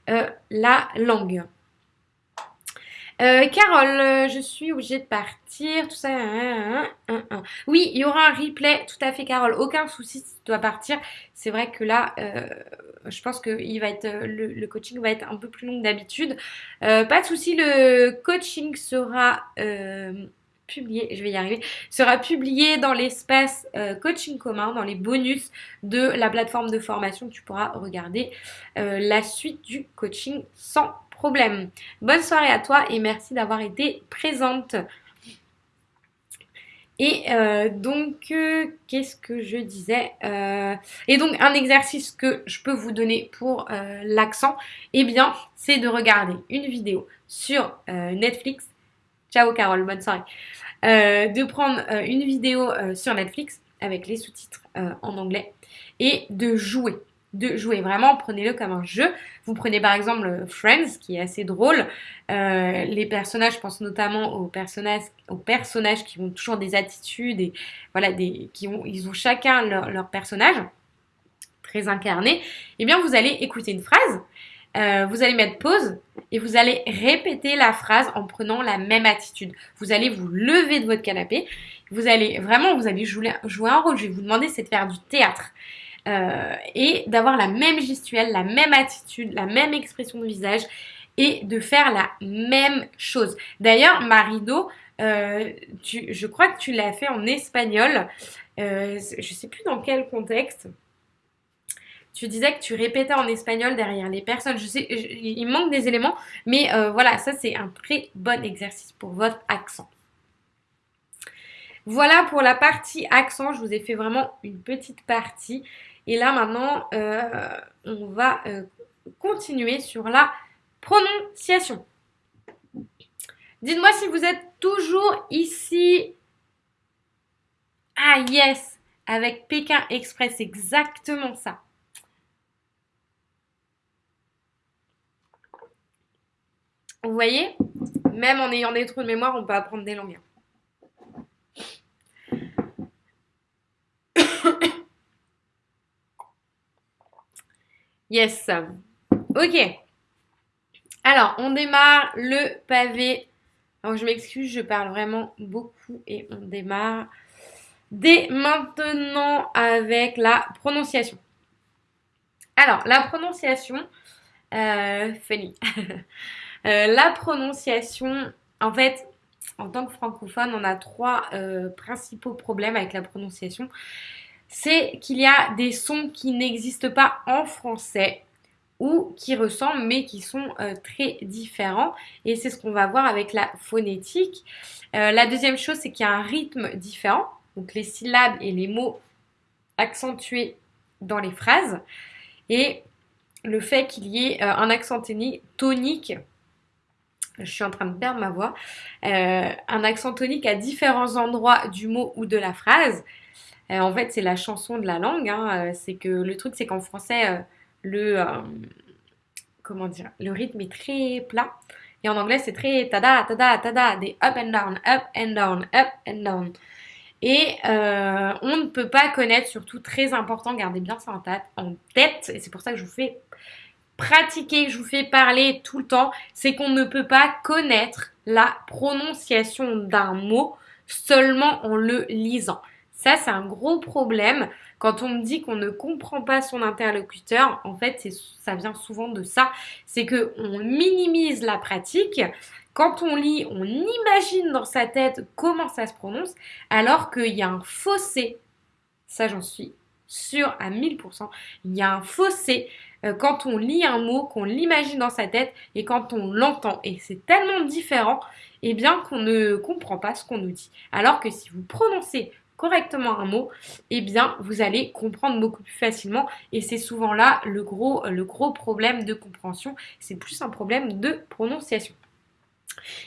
euh, la langue. Euh, Carole, je suis obligée de partir, tout ça. oui, il y aura un replay, tout à fait, Carole. Aucun souci tu dois partir. C'est vrai que là, je pense que le, coaching va être un peu plus long que d'habitude. pas de souci, le coaching sera publié, je vais y arriver, sera publié dans l'espace euh, coaching commun, dans les bonus de la plateforme de formation. Tu pourras regarder euh, la suite du coaching sans problème. Bonne soirée à toi et merci d'avoir été présente. Et euh, donc, qu'est-ce que je disais Et donc, un exercice que je peux vous donner pour l'accent, eh bien, c'est de regarder une vidéo sur Netflix. Ciao Carole, bonne soirée. Euh, de prendre euh, une vidéo euh, sur Netflix avec les sous-titres en anglais et de jouer. De jouer vraiment, prenez-le comme un jeu. Vous prenez par exemple Friends, qui est assez drôle. les personnages, je pense notamment aux personnages, aux personnages qui ont toujours des attitudes et voilà, des, qui ont, ils ont chacun leur, personnage très incarné. Eh bien, vous allez écouter une phrase euh, vous allez mettre pause et vous allez répéter la phrase en prenant la même attitude. Vous allez vous lever de votre canapé. Vous allez vraiment, vous allez jouer, un rôle. Je vais vous demander, c'est de faire du théâtre. Euh, et d'avoir la même gestuelle, la même attitude, la même expression de visage et de faire la même chose. D'ailleurs, Marido, euh, je crois que tu l'as fait en espagnol. je ne sais plus dans quel contexte. Tu disais que tu répétais en espagnol derrière les personnes. Je sais, il manque des éléments, mais euh, voilà, ça c'est un très bon exercice pour votre accent. Voilà pour la partie accent. Je vous ai fait vraiment une petite partie. Et là maintenant, euh, on va euh, continuer sur la prononciation. Dites-moi si vous êtes toujours ici. Ah yes, avec Pékin Express, exactement ça. Vous voyez Même en ayant des trous de mémoire, on peut apprendre des langues. Yes. Ok. Alors, on démarre le pavé. Alors, je m'excuse, je parle vraiment beaucoup et on démarre dès maintenant avec la prononciation. Alors, la prononciation, euh, funny. Euh, la prononciation, en fait, en tant que francophone, on a trois euh, principaux problèmes avec la prononciation. C'est qu'il y a des sons qui n'existent pas en français ou qui ressemblent mais qui sont euh, très différents. Et c'est ce qu'on va voir avec la phonétique. la deuxième chose, c'est qu'il y a un rythme différent. Donc les syllabes et les mots accentués dans les phrases. Et le fait qu'il y ait un accent tonique je suis en train de perdre ma voix, euh, un accent tonique à différents endroits du mot ou de la phrase. Euh, en fait, c'est la chanson de la langue. Hein. Euh, c'est que le truc, c'est qu'en français, le comment dire, le rythme est très plat. Et en anglais, c'est très tada, tada, tada, des up and down, up and down, up and down. Et on ne peut pas connaître, surtout très important, gardez bien ça en tête, et c'est pour ça que je vous fais pratiquer, je vous fais parler tout le temps, c'est qu'on ne peut pas connaître la prononciation d'un mot seulement en le lisant. Ça, c'est un gros problème. Quand on me dit qu'on ne comprend pas son interlocuteur, en fait, ça vient souvent de ça. C'est que on minimise la pratique. Quand on lit, on imagine dans sa tête comment ça se prononce, alors qu'il y a un fossé. Ça, j'en suis sûre à 1000%. Il y a un fossé euh, quand on lit un mot, qu'on l'imagine dans sa tête et quand on l'entend. Et c'est tellement différent, eh bien, qu'on ne comprend pas ce qu'on nous dit. Alors que si vous prononcez correctement un mot, eh bien, vous allez comprendre beaucoup plus facilement. Et c'est souvent là le gros, problème de compréhension. C'est plus un problème de prononciation.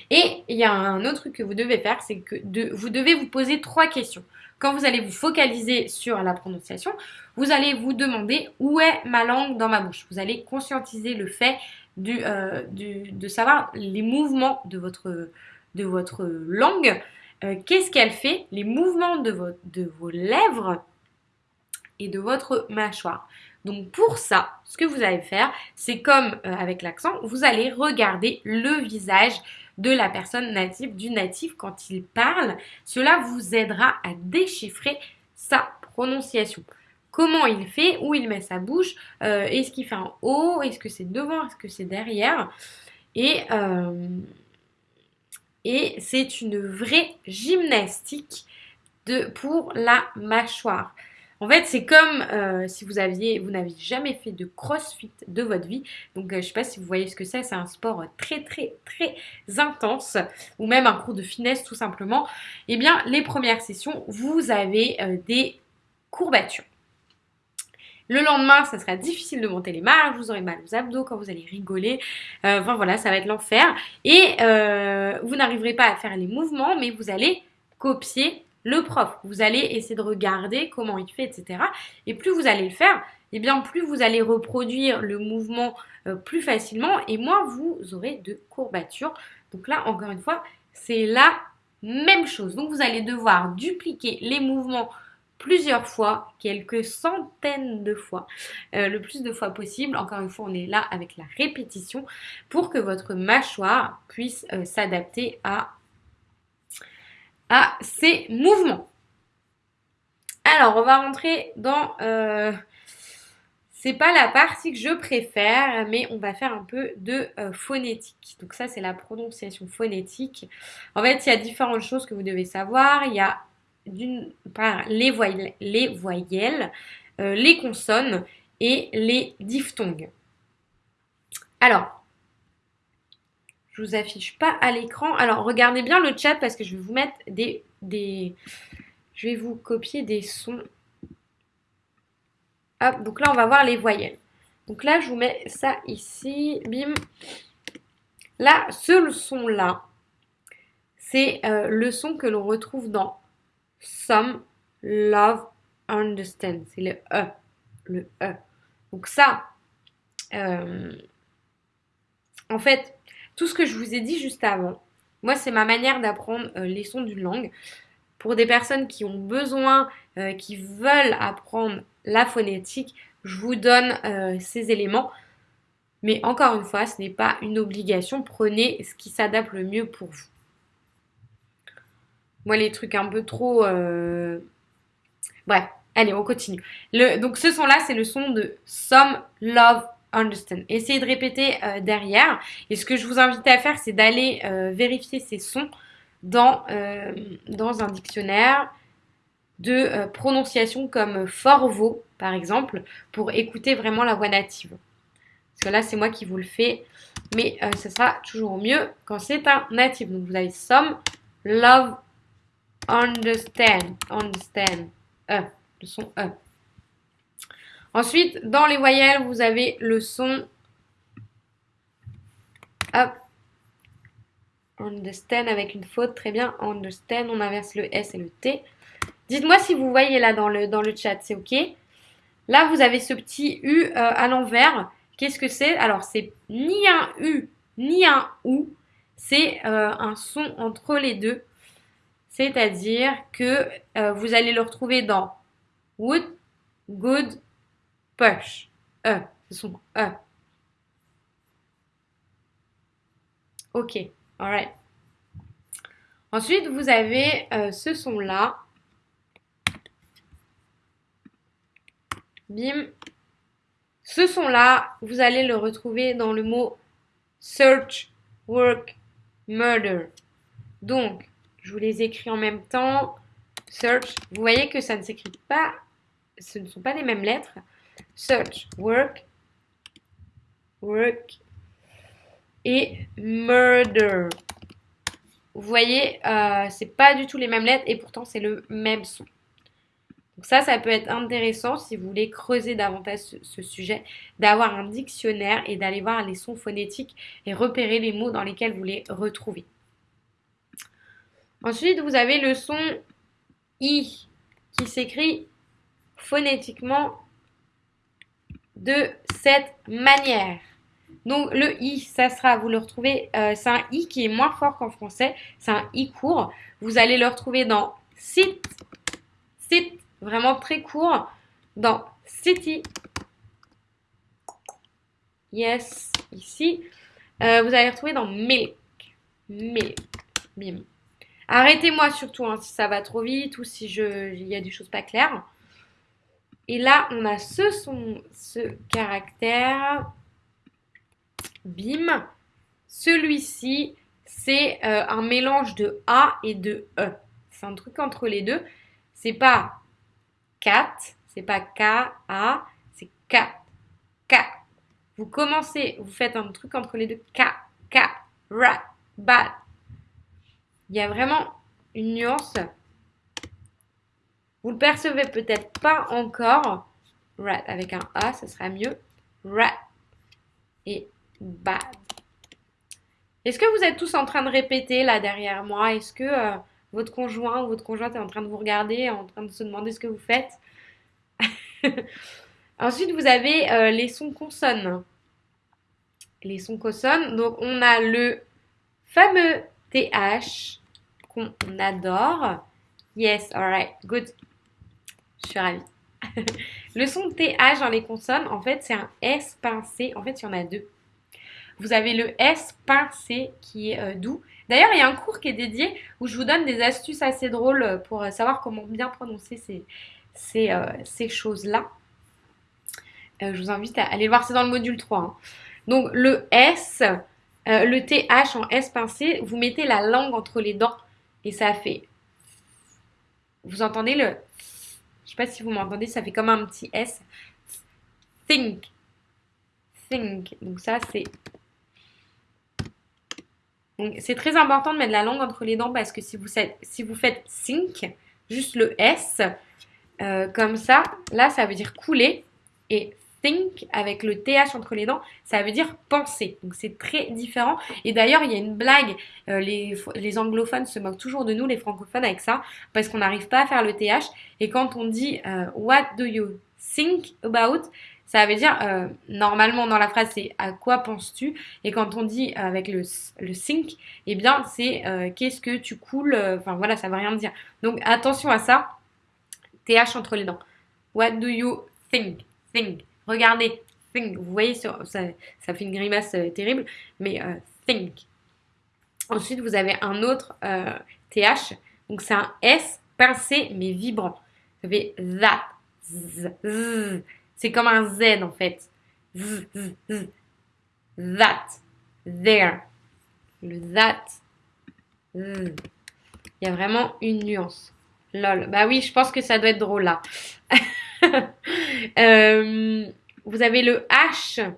Et il y a un autre truc que vous devez faire, c'est que vous devez vous poser trois questions. Quand vous allez vous focaliser sur la prononciation, vous allez vous demander où est ma langue dans ma bouche. Vous allez conscientiser le fait euh, de savoir les mouvements de votre langue. Euh, qu'est-ce qu'elle fait? Les mouvements de, de vos lèvres et de votre mâchoire. Donc pour ça, ce que vous allez faire, c'est comme euh, avec l'accent, vous allez regarder le visage de la personne native, du natif quand il parle. Cela vous aidera à déchiffrer sa prononciation. Comment il fait, où il met sa bouche, euh, est-ce qu'il fait en haut, est-ce que c'est devant, est-ce que c'est derrière? Et, et c'est une vraie gymnastique de, pour la mâchoire. En fait, c'est comme euh, si vous aviez, vous n'aviez jamais fait de crossfit de votre vie. Donc, euh, je ne sais pas si vous voyez ce que c'est. C'est un sport très, très, très intense. Ou même un cours de finesse, tout simplement. Eh bien, les premières sessions, vous avez euh, des courbatures. Le lendemain, ça sera difficile de monter les marches, vous aurez mal aux abdos quand vous allez rigoler. enfin voilà, ça va être l'enfer. Et vous n'arriverez pas à faire les mouvements, mais vous allez copier le prof. Vous allez essayer de regarder comment il fait, etc. Et plus vous allez le faire, et eh bien plus vous allez reproduire le mouvement euh, plus facilement et moins vous aurez de courbatures. Donc là, encore une fois, c'est la même chose. Donc vous allez devoir dupliquer les mouvements plusieurs fois, quelques centaines de fois, euh, le plus de fois possible. Encore une fois, on est là avec la répétition pour que votre mâchoire puisse euh, s'adapter à à ces mouvements. Alors, on va rentrer dans... Euh, c'est pas la partie que je préfère, mais on va faire un peu de phonétique. Donc ça, c'est la prononciation phonétique. En fait, il y a différentes choses que vous devez savoir. Il y a d'une part les voyelles, les, voyelles, euh, les consonnes et les diphtongues. Alors, je vous affiche pas à l'écran. Alors, regardez bien le chat parce que je vais vous mettre des, des... Je vais vous copier des sons. Hop, donc là, on va voir les voyelles. Donc là, je vous mets ça ici. Bim. Là, ce son-là, c'est euh, le son que l'on retrouve dans Some, Love, Understand. C'est le E. Le E. Donc ça, euh, en fait, tout ce que je vous ai dit juste avant, moi, c'est ma manière d'apprendre euh, les sons d'une langue. Pour des personnes qui ont besoin, euh, qui veulent apprendre la phonétique, je vous donne ces éléments. Mais encore une fois, ce n'est pas une obligation. Prenez ce qui s'adapte le mieux pour vous. Moi, les trucs un peu trop... Bref, allez, on continue. Donc, ce son-là, c'est le son de Some Love understand. Essayez de répéter euh, derrière. Et ce que je vous invite à faire, c'est d'aller euh, vérifier ces sons dans, euh, dans un dictionnaire de prononciation comme Forvo, par exemple, pour écouter vraiment la voix native. Parce que là, c'est moi qui vous le fais. Mais ce sera toujours mieux quand c'est un natif. Donc, vous avez some, love, understand, understand, E, le son E. Ensuite, dans les voyelles, vous avez le son. Hop. Understand avec une faute. Très bien. Understand. On inverse le S et le T. Dites-moi si vous voyez là dans le, dans le chat. C'est OK? Là, vous avez ce petit U euh, à l'envers. Qu'est-ce que c'est? Alors, c'est ni un U, ni un OU. C'est euh, un son entre les deux. C'est-à-dire que euh, vous allez le retrouver dans would, good, push. E. Ce sont E. Ok, alright. Ensuite, vous avez euh, ce son-là. Bim. Ce son-là, vous allez le retrouver dans le mot search, work, murder. Donc, je vous les écris en même temps. Search, vous voyez que ça ne s'écrit pas, ce ne sont pas les mêmes lettres. Search, work, work et murder. Vous voyez, euh, c'est pas du tout les mêmes lettres et pourtant c'est le même son. Donc ça, ça peut être intéressant si vous voulez creuser davantage ce, sujet, d'avoir un dictionnaire et d'aller voir les sons phonétiques et repérer les mots dans lesquels vous les retrouvez. Ensuite, vous avez le son I qui s'écrit phonétiquement de cette manière. Donc le i, ça sera, vous le retrouvez, euh, c'est un i qui est moins fort qu'en français, c'est un i court. Vous allez le retrouver dans sit, sit, vraiment très court, dans city, yes, ici. Euh, vous allez le retrouver dans milk, milk, bim. Arrêtez-moi surtout hein, si ça va trop vite ou si il y a des choses pas claires. Et là, on a ce son, ce caractère. Bim. Celui-ci, c'est euh, un mélange de A et de E. C'est un truc entre les deux. C'est pas 4, c'est pas K, A, c'est K, K. Vous commencez, vous faites un truc entre les deux. K, K, rat, bat. Il y a vraiment une nuance vous le percevez peut-être pas encore. Rat avec un A, ce sera mieux. Rat et bad. Est-ce que vous êtes tous en train de répéter là derrière moi? Est-ce que euh, votre conjoint ou votre conjointe est en train de vous regarder, en train de se demander ce que vous faites? Ensuite, vous avez euh, les sons consonnes. Les sons consonnes. Donc, on a le fameux TH qu'on adore. Yes, alright, good. Je suis ravie. le son TH dans les consonnes, en fait, c'est un S pincé. En fait, il y en a deux. Vous avez le S pincé qui est euh, doux. D'ailleurs, il y a un cours qui est dédié où je vous donne des astuces assez drôles pour euh, savoir comment bien prononcer ces, ces, euh, ces choses-là. je vous invite à aller le voir, c'est dans le module 3. Hein. Donc, le S, le TH en S pincé, vous mettez la langue entre les dents et ça fait. Vous entendez le je sais pas si vous m'entendez, ça fait comme un petit S. Think. Think. Donc ça, c'est... C'est très important de mettre la langue entre les dents parce que si vous, faites, si vous faites think, juste le S, euh, comme ça, là, ça veut dire couler. Et think avec le TH entre les dents, ça veut dire penser. Donc c'est très différent. Et d'ailleurs, il y a une blague, euh, les, anglophones se moquent toujours de nous, les francophones, avec ça, parce qu'on n'arrive pas à faire le TH. Et quand on dit euh, What do you think about ça veut dire, euh, normalement dans la phrase, c'est à quoi penses-tu? Et quand on dit avec le, le think, eh bien, c'est qu'est-ce que tu coules Enfin voilà, ça veut rien dire. Donc attention à ça. TH entre les dents. What do you think? Think. Regardez, think. Vous voyez, ça, fait une grimace euh, terrible, mais euh, think. Ensuite, vous avez un autre TH. Euh, Donc, c'est un S pincé, mais vibrant. Ça fait that. C'est comme un Z, en fait. That. There. Le that. Il y a vraiment une nuance. Lol. Bah oui, je pense que ça doit être drôle là. Euh, vous avez le H,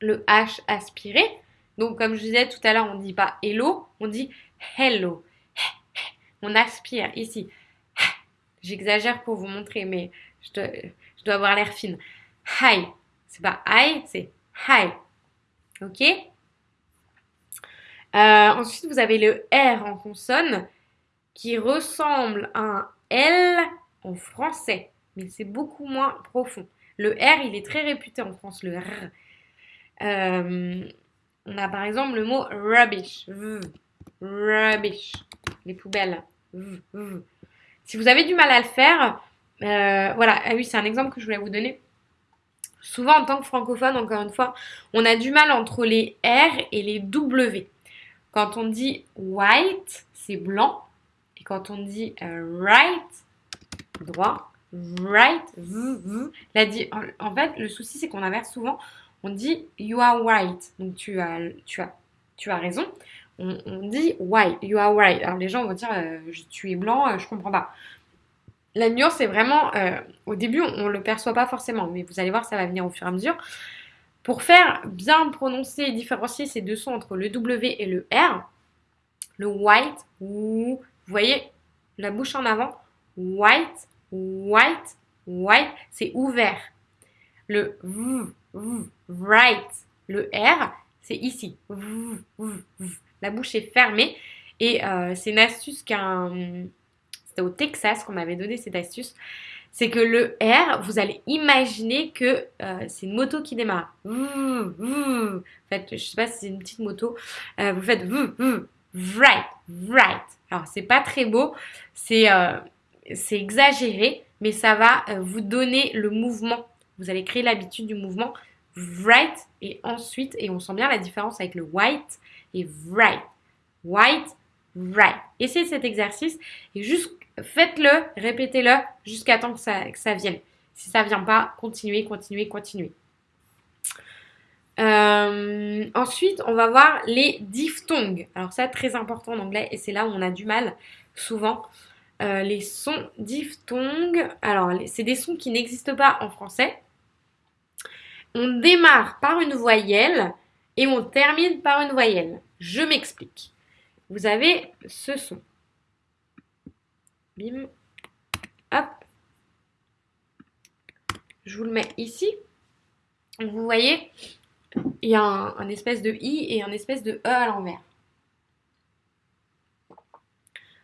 le H aspiré. Donc, comme je disais tout à l'heure, on ne dit pas hello, on dit hello. On aspire ici. J'exagère pour vous montrer, mais je dois, avoir l'air fine. Hi. C'est pas I, c'est hi. Ok euh, Ensuite, vous avez le R en consonne qui ressemble à un L en français mais c'est beaucoup moins profond. Le R, il est très réputé en France, le R. Euh, on a par exemple le mot rubbish. Rubbish. Les poubelles. Si vous avez du mal à le faire, euh, voilà. Ah oui, c'est un exemple que je voulais vous donner. Souvent, en tant que francophone, encore une fois, on a du mal entre les R et les W. Quand on dit white, c'est blanc. Et quand on dit euh, right, droit, right? La en fait, le souci, c'est qu'on inverse souvent. On dit you are right. Donc tu as, tu as, tu as raison. On, dit white. You are right. Alors les gens vont dire euh, tu es blanc, euh, je comprends pas. La nuance, c'est vraiment. Euh, au début, on ne le perçoit pas forcément. Mais vous allez voir, ça va venir au fur et à mesure. Pour faire bien prononcer et différencier ces deux sons entre le W et le R, le white, vous voyez la bouche en avant, white, white, white, c'est ouvert. Le v, v, right, le R, c'est ici. La bouche est fermée. Et euh, c'est une astuce qu'un. C'était au Texas qu'on m'avait donné cette astuce. C'est que le R, vous allez imaginer que euh, c'est une moto qui démarre. En fait, je sais pas si c'est une petite moto. Euh, vous faites right, right. Alors, c'est pas très beau. C'est c'est exagéré, mais ça va vous donner le mouvement. Vous allez créer l'habitude du mouvement right et ensuite, et on sent bien la différence avec le white et right. White, right. Essayez cet exercice et juste faites-le, répétez-le jusqu'à temps que ça, que ça vienne. Si ça ne vient pas, continuez, continuez, continuez. Euh, ensuite, on va voir les diphtongues. Alors ça, très important en anglais et c'est là où on a du mal souvent. Euh, les sons diphtongues, alors c'est des sons qui n'existent pas en français. On démarre par une voyelle et on termine par une voyelle. Je m'explique. Vous avez ce son. Bim. Hop. Je vous le mets ici. Vous voyez, il y a un, espèce de I et un espèce de E à l'envers.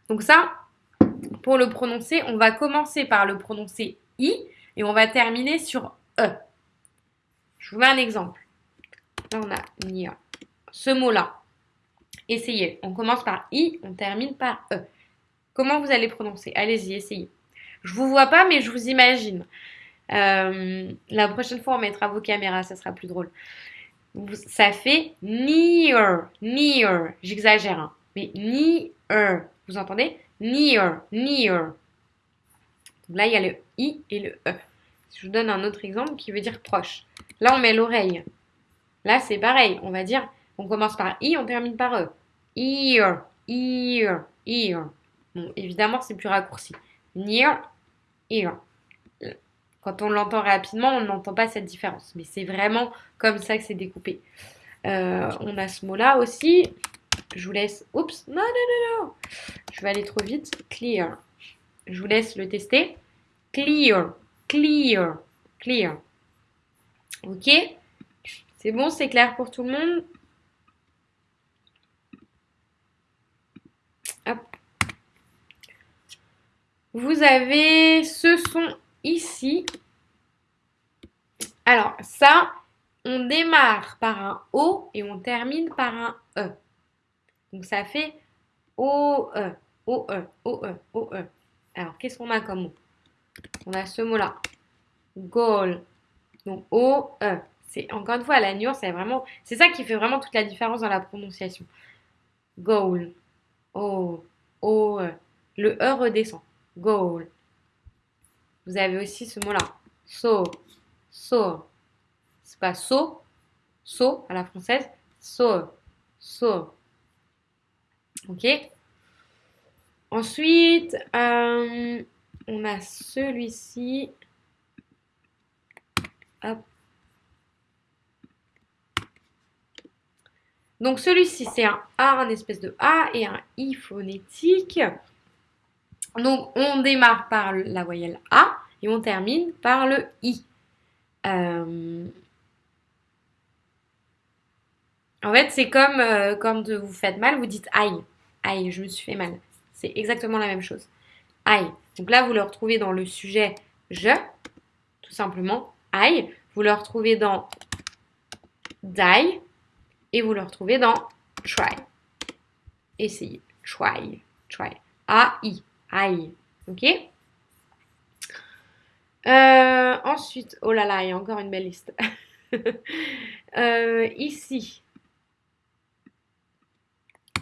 Donc ça, pour le prononcer, on va commencer par le prononcer I et on va terminer sur E. Je vous mets un exemple. Là, on a Nia. Ce mot-là. Essayez. On commence par I, on termine par E. Comment vous allez prononcer? Allez-y, essayez. Je vous vois pas, mais je vous imagine. Euh, la prochaine fois, on mettra vos caméras, ça sera plus drôle. Ça fait near, near. J'exagère, hein. mais near. Vous entendez? Near, near. là, il y a le I et le E. Je vous donne un autre exemple qui veut dire proche. Là, on met l'oreille. Là, c'est pareil. On va dire, on commence par I, on termine par E. Ear, ear, ear. Bon, évidemment, c'est plus raccourci. Near, ear. Quand on l'entend rapidement, on n'entend pas cette différence. Mais c'est vraiment comme ça que c'est découpé. Euh, on a ce mot-là aussi. Je vous laisse... Oups, non, non, non, non. Je vais aller trop vite. Clear. Je vous laisse le tester. Clear, clear, clear. Ok C'est bon, c'est clair pour tout le monde. Vous avez ce son ici. Alors, ça, on démarre par un O et on termine par un E. Donc ça fait O-E, O-E, O-E, O-E. Alors qu'est-ce qu'on a comme mot? On a ce mot-là. Goal. Donc O-E. C'est encore une fois la nuance, c'est vraiment. C'est ça qui fait vraiment toute la différence dans la prononciation. Goal. O. O-E. Le E redescend. Goal. Vous avez aussi ce mot-là. So. So. C'est pas so. So à la française. So. So. Ok Ensuite, euh, on a celui-ci. Donc celui-ci, c'est un A, un espèce de A et un I phonétique. Donc on démarre par la voyelle A et on termine par le I. Euh, en fait, c'est comme euh, quand vous faites mal, vous dites aïe. Aïe, je me suis fait mal. C'est exactement la même chose. Aïe. Donc là, vous le retrouvez dans le sujet je, tout simplement. Aïe. Vous le retrouvez dans die et vous le retrouvez dans try. Essayez. Try. Try. A-I. Aïe. Ok? Euh, Ensuite, oh là là, il y a encore une belle liste. Euh, ici,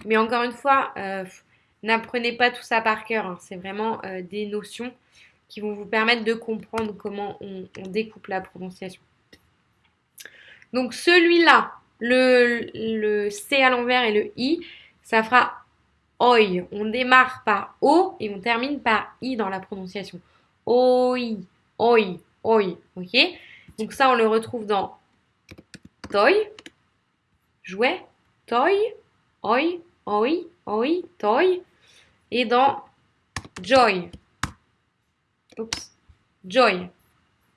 mais encore une fois, euh, n'apprenez pas tout ça par cœur. Hein. C'est vraiment euh, des notions qui vont vous permettre de comprendre comment on, découpe la prononciation. Donc celui-là, le, C à l'envers et le I, ça fera OI. On démarre par O et on termine par I dans la prononciation. OI, OI, OI. Ok? Donc ça, on le retrouve dans toy, jouet, toy, oi, oi, oi, toy. Et dans joy. Oups. Joy.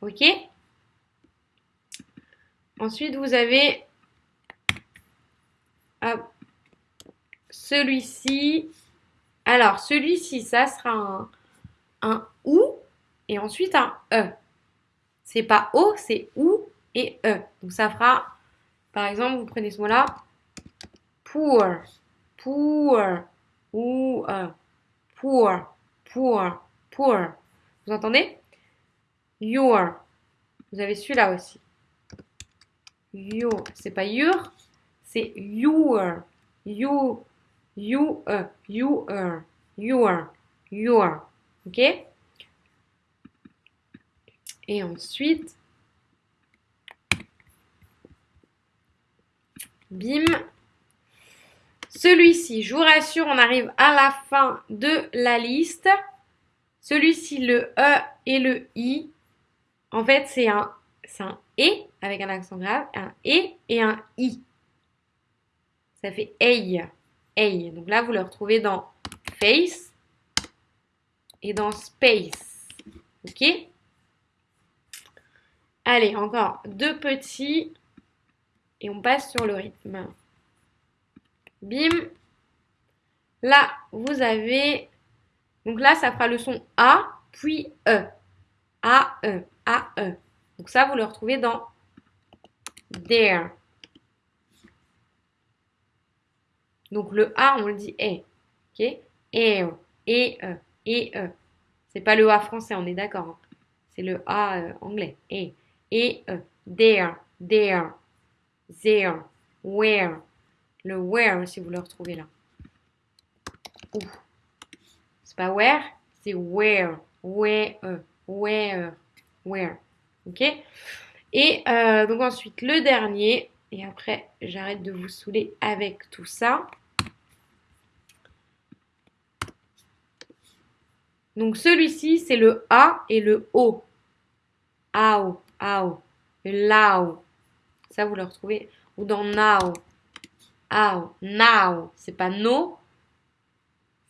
Ok Ensuite, vous avez celui-ci. Alors, celui-ci, ça sera un, OU et ensuite un E. C'est pas O, c'est OU et E. Donc, ça fera, par exemple, vous prenez ce mot-là, poor, poor, ou E, poor, poor, poor. Vous entendez? Your. Vous avez celui-là aussi. Your. C'est pas your, c'est your. You. You. You. Uh, your. Your. Ok? Et ensuite, bim. Celui-ci, je vous rassure, on arrive à la fin de la liste. Celui-ci, le E et le I, en fait, c'est un, un E avec un accent grave, un E et un I. Ça fait EI. EI. Donc là, vous le retrouvez dans face et dans space. Ok? Allez, encore deux petits et on passe sur le rythme. Bim. Là, vous avez... Donc là, ça fera le son A, puis E. A, E, A, E. Donc ça, vous le retrouvez dans there. Donc le A, on le dit E. Ok? E, E, E, E. C'est pas le A français, on est d'accord. Hein. C'est le A euh, anglais. E, E, E. There, there, there, where. Le where, si vous le retrouvez là. C'est pas where, c'est where. Where, where, where. Ok Et euh, donc ensuite, le dernier. Et après, j'arrête de vous saouler avec tout ça. Donc celui-ci, c'est le A et le O. Ao, ao. Lao. Ça, vous le retrouvez. Ou dans now. Ao, now. C'est pas no.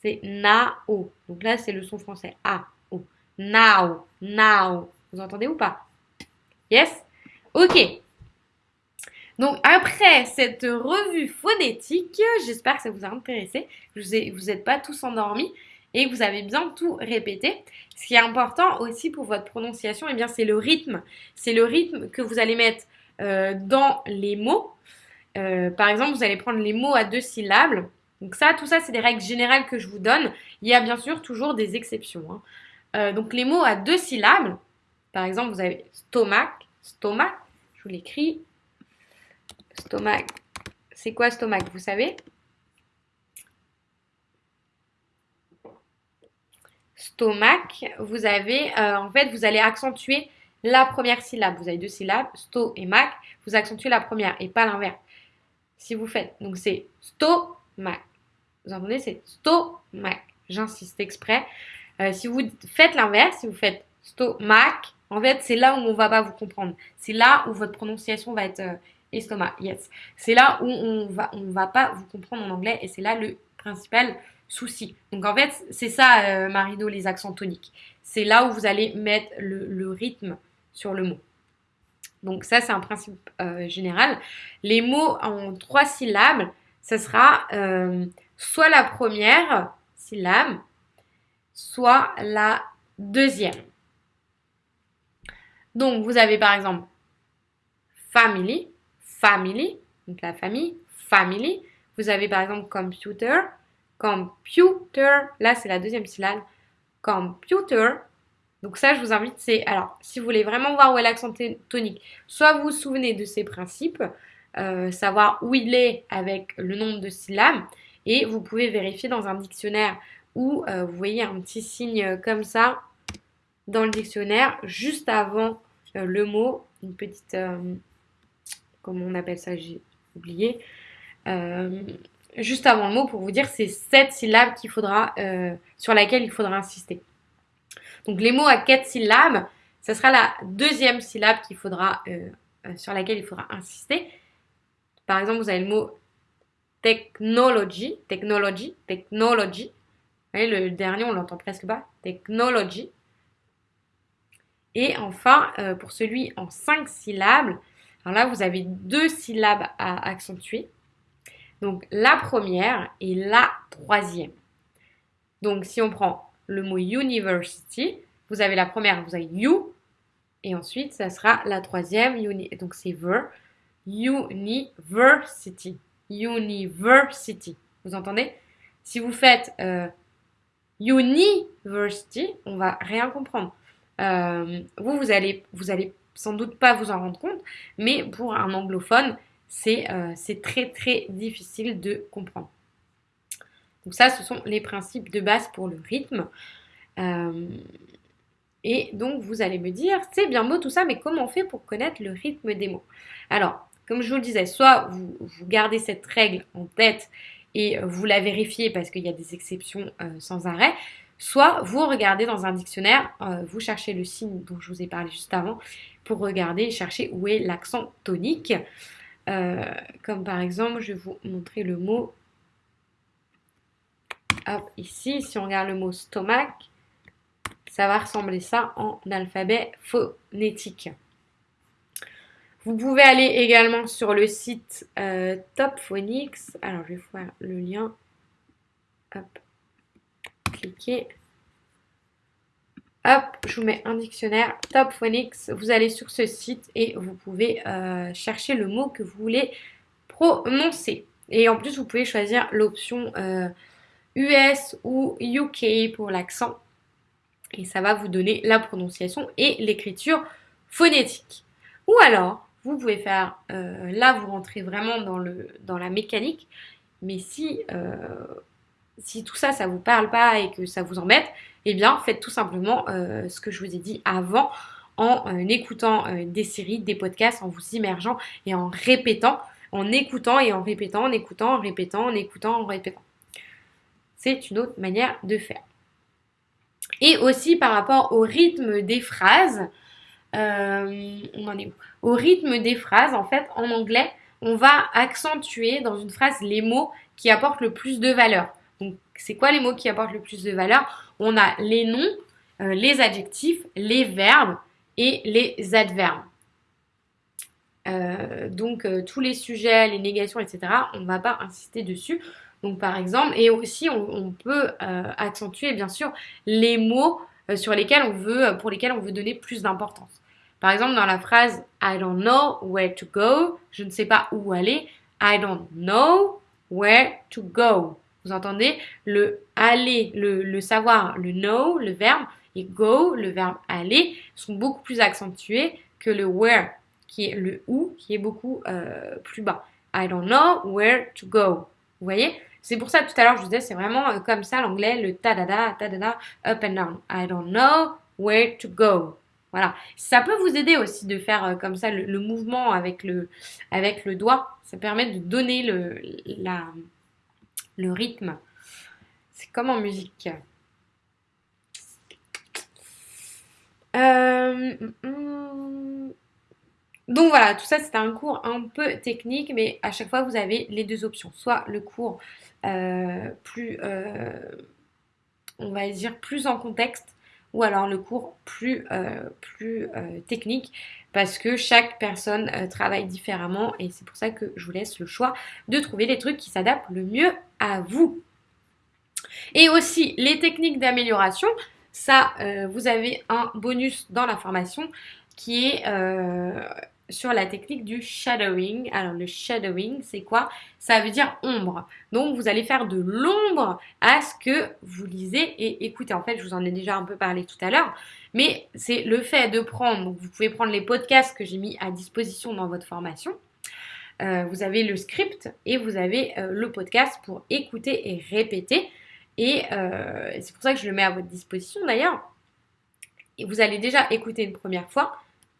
C'est nao. Donc là, c'est le son français. A, O. Vous entendez ou pas? Yes? Ok. Donc après cette revue phonétique, j'espère que ça vous a intéressé. Vous n'êtes pas tous endormis et vous avez bien tout répété. Ce qui est important aussi pour votre prononciation, eh c'est le rythme. C'est le rythme que vous allez mettre euh, dans les mots. Euh, par exemple, vous allez prendre les mots à deux syllabes. Donc ça, tout ça, c'est des règles générales que je vous donne. Il y a bien sûr toujours des exceptions. Hein. Euh, donc les mots à deux syllabes, par exemple, vous avez stomac, stomac, je vous l'écris. Stomac, c'est quoi stomac, vous savez? Stomac, vous avez, euh, en fait, vous allez accentuer la première syllabe. Vous avez deux syllabes, sto et mac, vous accentuez la première et pas l'inverse. Si vous faites, donc c'est stomac. Vous entendez, c'est stomac. J'insiste exprès. Euh, si vous faites l'inverse, si vous faites stomac, en fait, c'est là où on va pas vous comprendre. C'est là où votre prononciation va être euh, estomac. Yes. C'est là où on va, on va pas vous comprendre en anglais et c'est là le principal souci. Donc en fait, c'est ça, euh, Marido, les accents toniques. C'est là où vous allez mettre le, rythme sur le mot. Donc ça, c'est un principe euh, général. Les mots en trois syllabes, ce sera euh, soit la première syllabe, soit la deuxième. Donc vous avez par exemple family, family, donc la famille, family. Vous avez par exemple computer, computer. Là, c'est la deuxième syllabe. Computer. Donc ça, je vous invite, c'est... Alors, si vous voulez vraiment voir où est l'accent tonique, soit vous vous souvenez de ces principes, euh, savoir où il est avec le nombre de syllabes, et vous pouvez vérifier dans un dictionnaire où euh, vous voyez un petit signe comme ça dans le dictionnaire, juste avant euh, le mot, une petite... comment on appelle ça J'ai oublié juste avant le mot pour vous dire c'est cette syllabe qu'il faudra, sur laquelle il faudra insister. Donc les mots à quatre syllabes, ce sera la deuxième syllabe euh, euh, sur laquelle il faudra insister. Par exemple, vous avez le mot technology, technology, technology. Vous voyez, le dernier, on l'entend presque pas. Technology. Et enfin, euh, pour celui en 5 syllabes, alors là, vous avez deux syllabes à accentuer. Donc la première et la troisième. Donc si on prend le mot university, vous avez la première, vous avez you, et ensuite ça sera la troisième, uni, donc c'est ver, university, university. Vous entendez? Si vous faites euh, university, on va rien comprendre. Euh, vous, vous allez, vous allez sans doute pas vous en rendre compte, mais pour un anglophone, euh, c'est très très difficile de comprendre. Donc ça, ce sont les principes de base pour le rythme. Euh, et donc, vous allez me dire, c'est bien beau tout ça, mais comment on fait pour connaître le rythme des mots? Alors, comme je vous le disais, soit vous, gardez cette règle en tête et vous la vérifiez parce qu'il y a des exceptions euh, sans arrêt, soit vous regardez dans un dictionnaire, vous cherchez le signe dont je vous ai parlé juste avant, pour regarder et chercher où est l'accent tonique. Euh, comme par exemple, je vais vous montrer le mot. Hop, ici, si on regarde le mot stomac, ça va ressembler ça en alphabet phonétique. Vous pouvez aller également sur le site euh, Top Phonics. Alors, je vais faire le lien. Hop, cliquez. Hop, je vous mets un dictionnaire Top Phonics. Vous allez sur ce site et vous pouvez euh, chercher le mot que vous voulez prononcer. Et en plus, vous pouvez choisir l'option US euh, ou UK pour l'accent. Et ça va vous donner la prononciation et l'écriture phonétique. Ou alors, vous pouvez faire, euh, là vous rentrez vraiment dans, le, dans la mécanique, mais si, si tout ça, ça ne vous parle pas et que ça vous embête, eh bien faites tout simplement euh, ce que je vous ai dit avant en euh, écoutant euh, des séries, des podcasts, en vous immergeant et en répétant, en écoutant et en répétant, en écoutant, en répétant, en écoutant, en répétant. C'est une autre manière de faire. Et aussi par rapport au rythme des phrases, on en est où? Au rythme des phrases, en fait, en anglais, on va accentuer dans une phrase les mots qui apportent le plus de valeur. Donc, c'est quoi les mots qui apportent le plus de valeur? On a les noms, euh, les adjectifs, les verbes et les adverbes. Euh, donc euh, tous les sujets, les négations, etc., on ne va pas insister dessus. Donc par exemple, et aussi on, peut accentuer bien sûr les mots sur lesquels on veut, pour lesquels on veut donner plus d'importance. Par exemple, dans la phrase I don't know where to go, je ne sais pas où aller. I don't know where to go. Vous entendez Le aller, le, savoir, le know, le verbe, et go, le verbe aller, sont beaucoup plus accentués que le where, qui est le où, qui est beaucoup euh, plus bas. I don't know where to go. Vous voyez? C'est pour ça tout à l'heure je vous disais, c'est vraiment euh, comme ça l'anglais, le ta-da-da, ta-da-da, up and down. I don't know where to go. Voilà. Ça peut vous aider aussi de faire euh, comme ça le, mouvement avec le, doigt. Ça permet de donner le, rythme. C'est comme en musique. Euh, donc voilà, tout ça c'est un cours un peu technique, mais à chaque fois vous avez les deux options. Soit le cours plus, euh, on va dire, plus en contexte, ou alors le cours plus, plus technique parce que chaque personne euh, travaille différemment et c'est pour ça que je vous laisse le choix de trouver les trucs qui s'adaptent le mieux à vous. Et aussi les techniques d'amélioration, ça euh, vous avez un bonus dans la formation qui est euh, sur la technique du shadowing. Alors le shadowing, c'est quoi? Ça veut dire ombre. Donc vous allez faire de l'ombre à ce que vous lisez et écoutez. En fait, je vous en ai déjà un peu parlé tout à l'heure, mais c'est le fait de prendre, vous pouvez prendre les podcasts que j'ai mis à disposition dans votre formation. Euh, vous avez le script et vous avez euh, le podcast pour écouter et répéter. Et euh, c'est pour ça que je le mets à votre disposition d'ailleurs. Et vous allez déjà écouter une première fois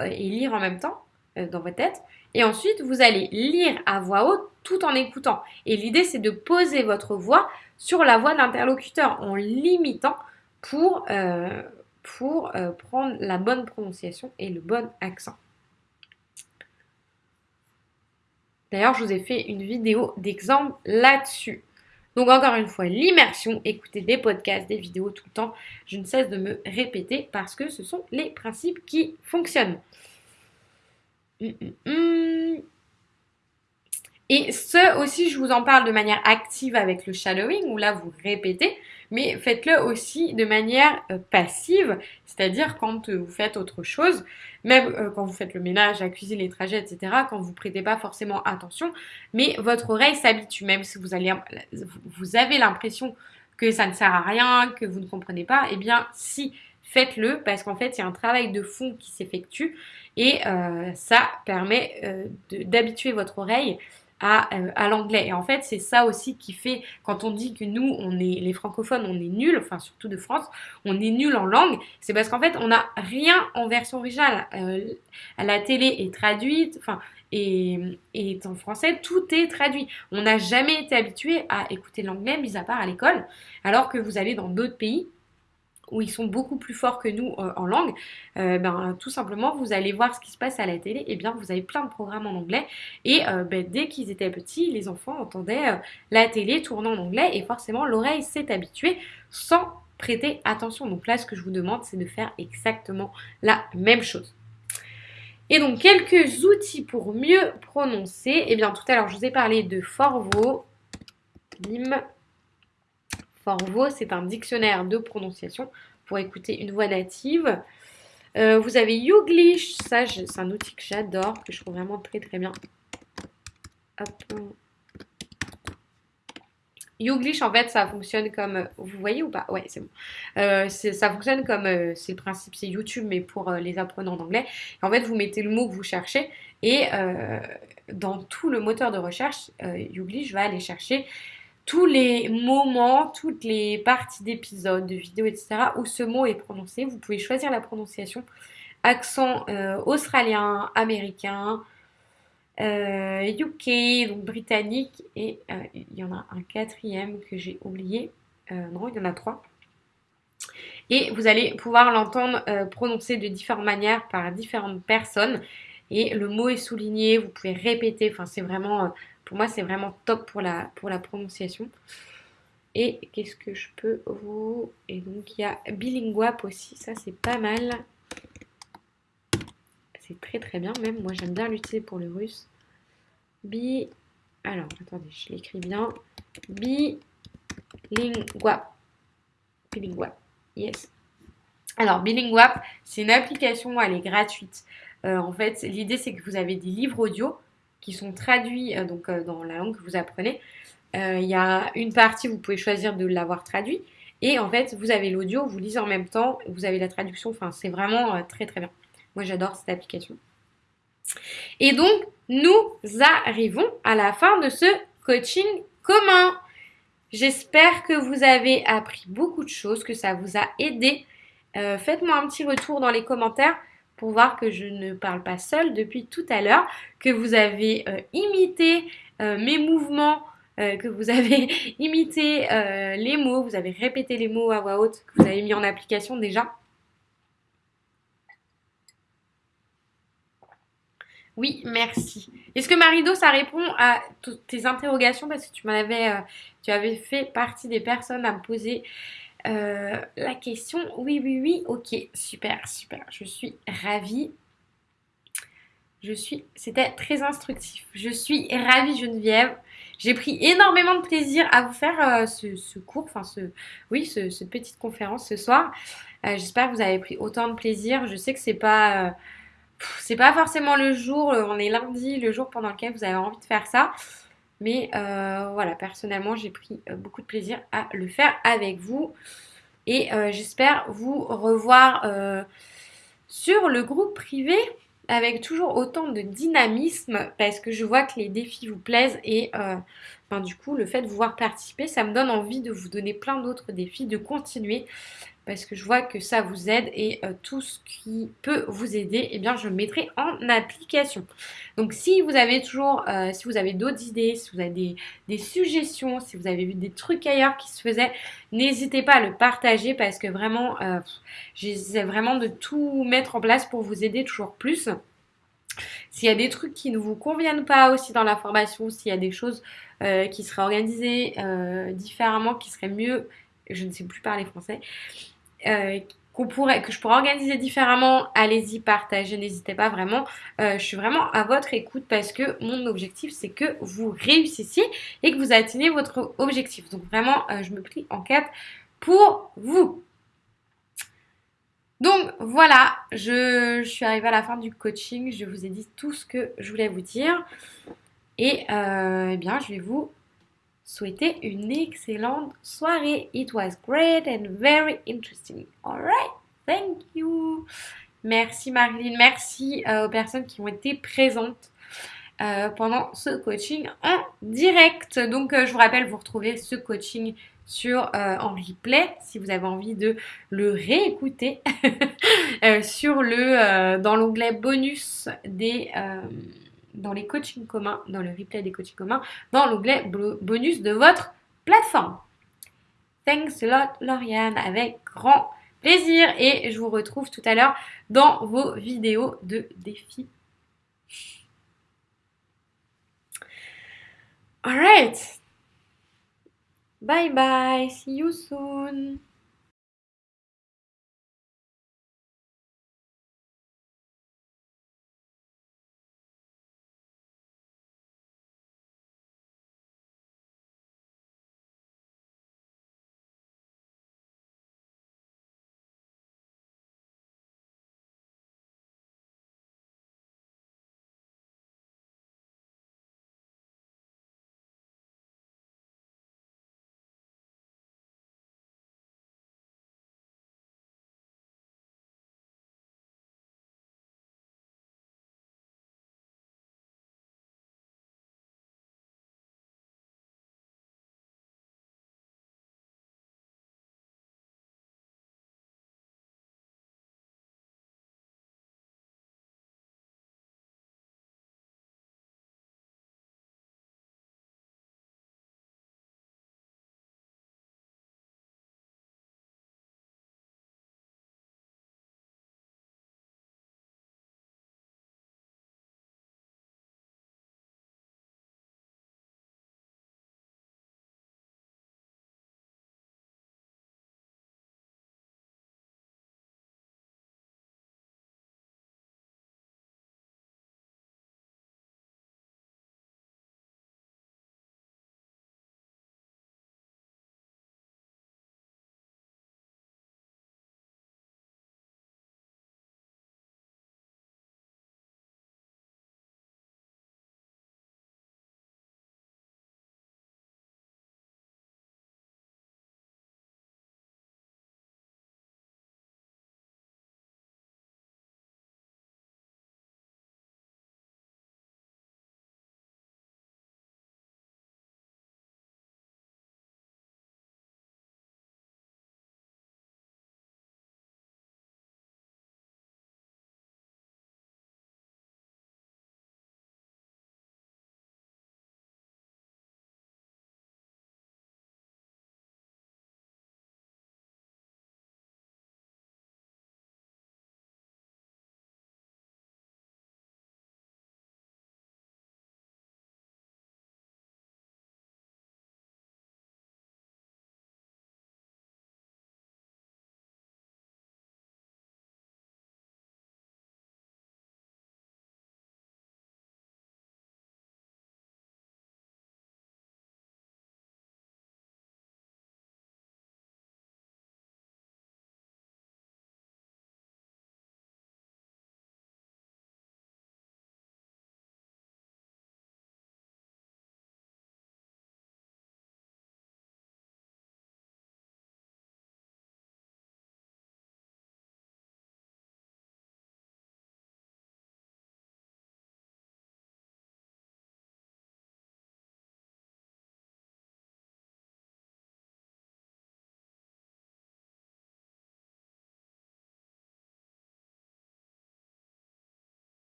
et lire en même temps. Euh, dans votre tête. Et ensuite, vous allez lire à voix haute tout en écoutant. Et l'idée, c'est de poser votre voix sur la voix de l'interlocuteur en limitant pour, euh, euh, prendre la bonne prononciation et le bon accent. D'ailleurs, je vous ai fait une vidéo d'exemple là-dessus. Donc encore une fois, l'immersion, écouter des podcasts, des vidéos tout le temps, je ne cesse de me répéter parce que ce sont les principes qui fonctionnent. Hum, hum, hum. Et ce aussi, je vous en parle de manière active avec le shadowing, où là, vous répétez, mais faites-le aussi de manière euh, passive, c'est-à-dire quand euh, vous faites autre chose, même euh, quand vous faites le ménage, la cuisine, les trajets, etc., quand vous prêtez pas forcément attention, mais votre oreille s'habitue, même si vous, allez, vous avez l'impression que ça ne sert à rien, que vous ne comprenez pas, eh bien si, faites-le, parce qu'en fait, il y a un travail de fond qui s'effectue, et ça permet d'habituer votre oreille euh, à, l'anglais. Et en fait, c'est ça aussi qui fait, quand on dit que nous, on est les francophones, on est nuls, enfin surtout de France, on est nuls en langue, c'est parce qu'en fait, on n'a rien en version originale. Euh, la télé est traduite, enfin, et, en français, tout est traduit. On n'a jamais été habitué à écouter l'anglais, mis à part à l'école, alors que vous allez dans d'autres pays, où ils sont beaucoup plus forts que nous euh, en langue, euh, ben, tout simplement, vous allez voir ce qui se passe à la télé, et bien vous avez plein de programmes en anglais, et euh, ben, dès qu'ils étaient petits, les enfants entendaient la télé tourner en anglais, et forcément l'oreille s'est habituée sans prêter attention. Donc là, ce que je vous demande, c'est de faire exactement la même chose. Et donc, quelques outils pour mieux prononcer. Eh bien, tout à l'heure, je vous ai parlé de Forvo. Bim. Forvo, c'est un dictionnaire de prononciation pour écouter une voix native. Euh, vous avez Youglish, ça c'est un outil que j'adore, que je trouve vraiment très très bien. Youglish, en fait, ça fonctionne comme... Vous voyez ou pas? Ouais, c'est bon. Euh, ça fonctionne comme... Euh, c'est le principe, c'est YouTube, mais pour les apprenants d'anglais. En fait, vous mettez le mot que vous cherchez et dans tout le moteur de recherche, Youglish va aller chercher tous les moments, toutes les parties d'épisodes, de vidéos, etc. où ce mot est prononcé. Vous pouvez choisir la prononciation. Accent euh, australien, américain, UK, euh, donc britannique. Et euh, il y en a un quatrième que j'ai oublié. non, il y en a trois. Et vous allez pouvoir l'entendre prononcer de différentes manières par différentes personnes. Et le mot est souligné, vous pouvez répéter. Enfin, c'est vraiment pour moi, c'est vraiment top pour la, pour la prononciation. Et qu'est-ce que je peux vous... Et donc, il y a Bilinguap aussi. Ça, c'est pas mal. C'est très très bien même. Moi, j'aime bien l'utiliser pour le russe. Bi... Alors, attendez, je l'écris bien. Bilinguap. Bilinguap. Yes. Alors, Bilinguap, c'est une application, elle est gratuite. Euh, en fait, l'idée, c'est que vous avez des livres audio qui sont traduits euh, donc, euh, dans la langue que vous apprenez. Euh, il y a une partie, vous pouvez choisir de l'avoir traduit. Et en fait, vous avez l'audio, vous lisez en même temps, vous avez la traduction. Enfin, c'est vraiment très très bien. Moi, j'adore cette application. Et donc, nous arrivons à la fin de ce coaching commun. J'espère que vous avez appris beaucoup de choses, que ça vous a aidé. Faites-moi un petit retour dans les commentaires pour voir que je ne parle pas seule depuis tout à l'heure, que vous avez euh, imité euh, mes mouvements, euh, que vous avez imité les mots, vous avez répété les mots à voix haute, que vous avez mis en application déjà. Oui, merci. Est-ce que Marido, ça répond à toutes tes interrogations? Parce que tu m'avais, tu avais fait partie des personnes à me poser euh, la question, oui, oui, oui, ok, super, super. Je suis ravie. Je suis, c'était très instructif. Je suis ravie Geneviève. J'ai pris énormément de plaisir à vous faire euh, ce, cours, enfin ce, oui, ce, cette petite conférence ce soir. Euh, j'espère que vous avez pris autant de plaisir. Je sais que c'est pas, c'est pas forcément le jour. On est lundi, le jour pendant lequel vous avez envie de faire ça. Mais euh, voilà, personnellement, j'ai pris euh, beaucoup de plaisir à le faire avec vous. Et euh, j'espère vous revoir sur le groupe privé avec toujours autant de dynamisme parce que je vois que les défis vous plaisent et du coup le fait de vous voir participer ça me donne envie de vous donner plein d'autres défis, de continuer parce que je vois que ça vous aide et euh, tout ce qui peut vous aider, eh bien je le mettrai en application. Donc si vous avez toujours, euh, si vous avez d'autres idées, si vous avez des, suggestions, si vous avez vu des trucs ailleurs qui se faisaient, n'hésitez pas à le partager parce que vraiment, euh, j'essaie vraiment de tout mettre en place pour vous aider toujours plus. S'il y a des trucs qui ne vous conviennent pas aussi dans la formation, s'il y a des choses qui seraient organisées différemment, qui seraient mieux, je ne sais plus parler français, euh, pourrait, que je pourrais organiser différemment, allez-y, partagez, n'hésitez pas vraiment. je suis vraiment à votre écoute parce que mon objectif, c'est que vous réussissiez et que vous atteignez votre objectif. Donc vraiment, je me prie en quatre pour vous. Donc voilà, je, suis arrivée à la fin du coaching. Je vous ai dit tout ce que je voulais vous dire. Et euh, eh bien, je vais vous souhaiter une excellente soirée. It was great and very interesting. Alright, thank you. Merci Marilyn, merci euh, aux personnes qui ont été présentes euh, pendant ce coaching en direct. Donc je vous rappelle, vous retrouvez ce coaching sur euh, en replay si vous avez envie de le réécouter euh, sur le euh, dans l'onglet bonus des dans les coachings communs, dans le replay des coachings communs, dans l'onglet bonus de votre plateforme. Thanks a lot Lauriane avec grand plaisir et je vous retrouve tout à l'heure dans vos vidéos de défis. Alright, Bye bye. See you soon.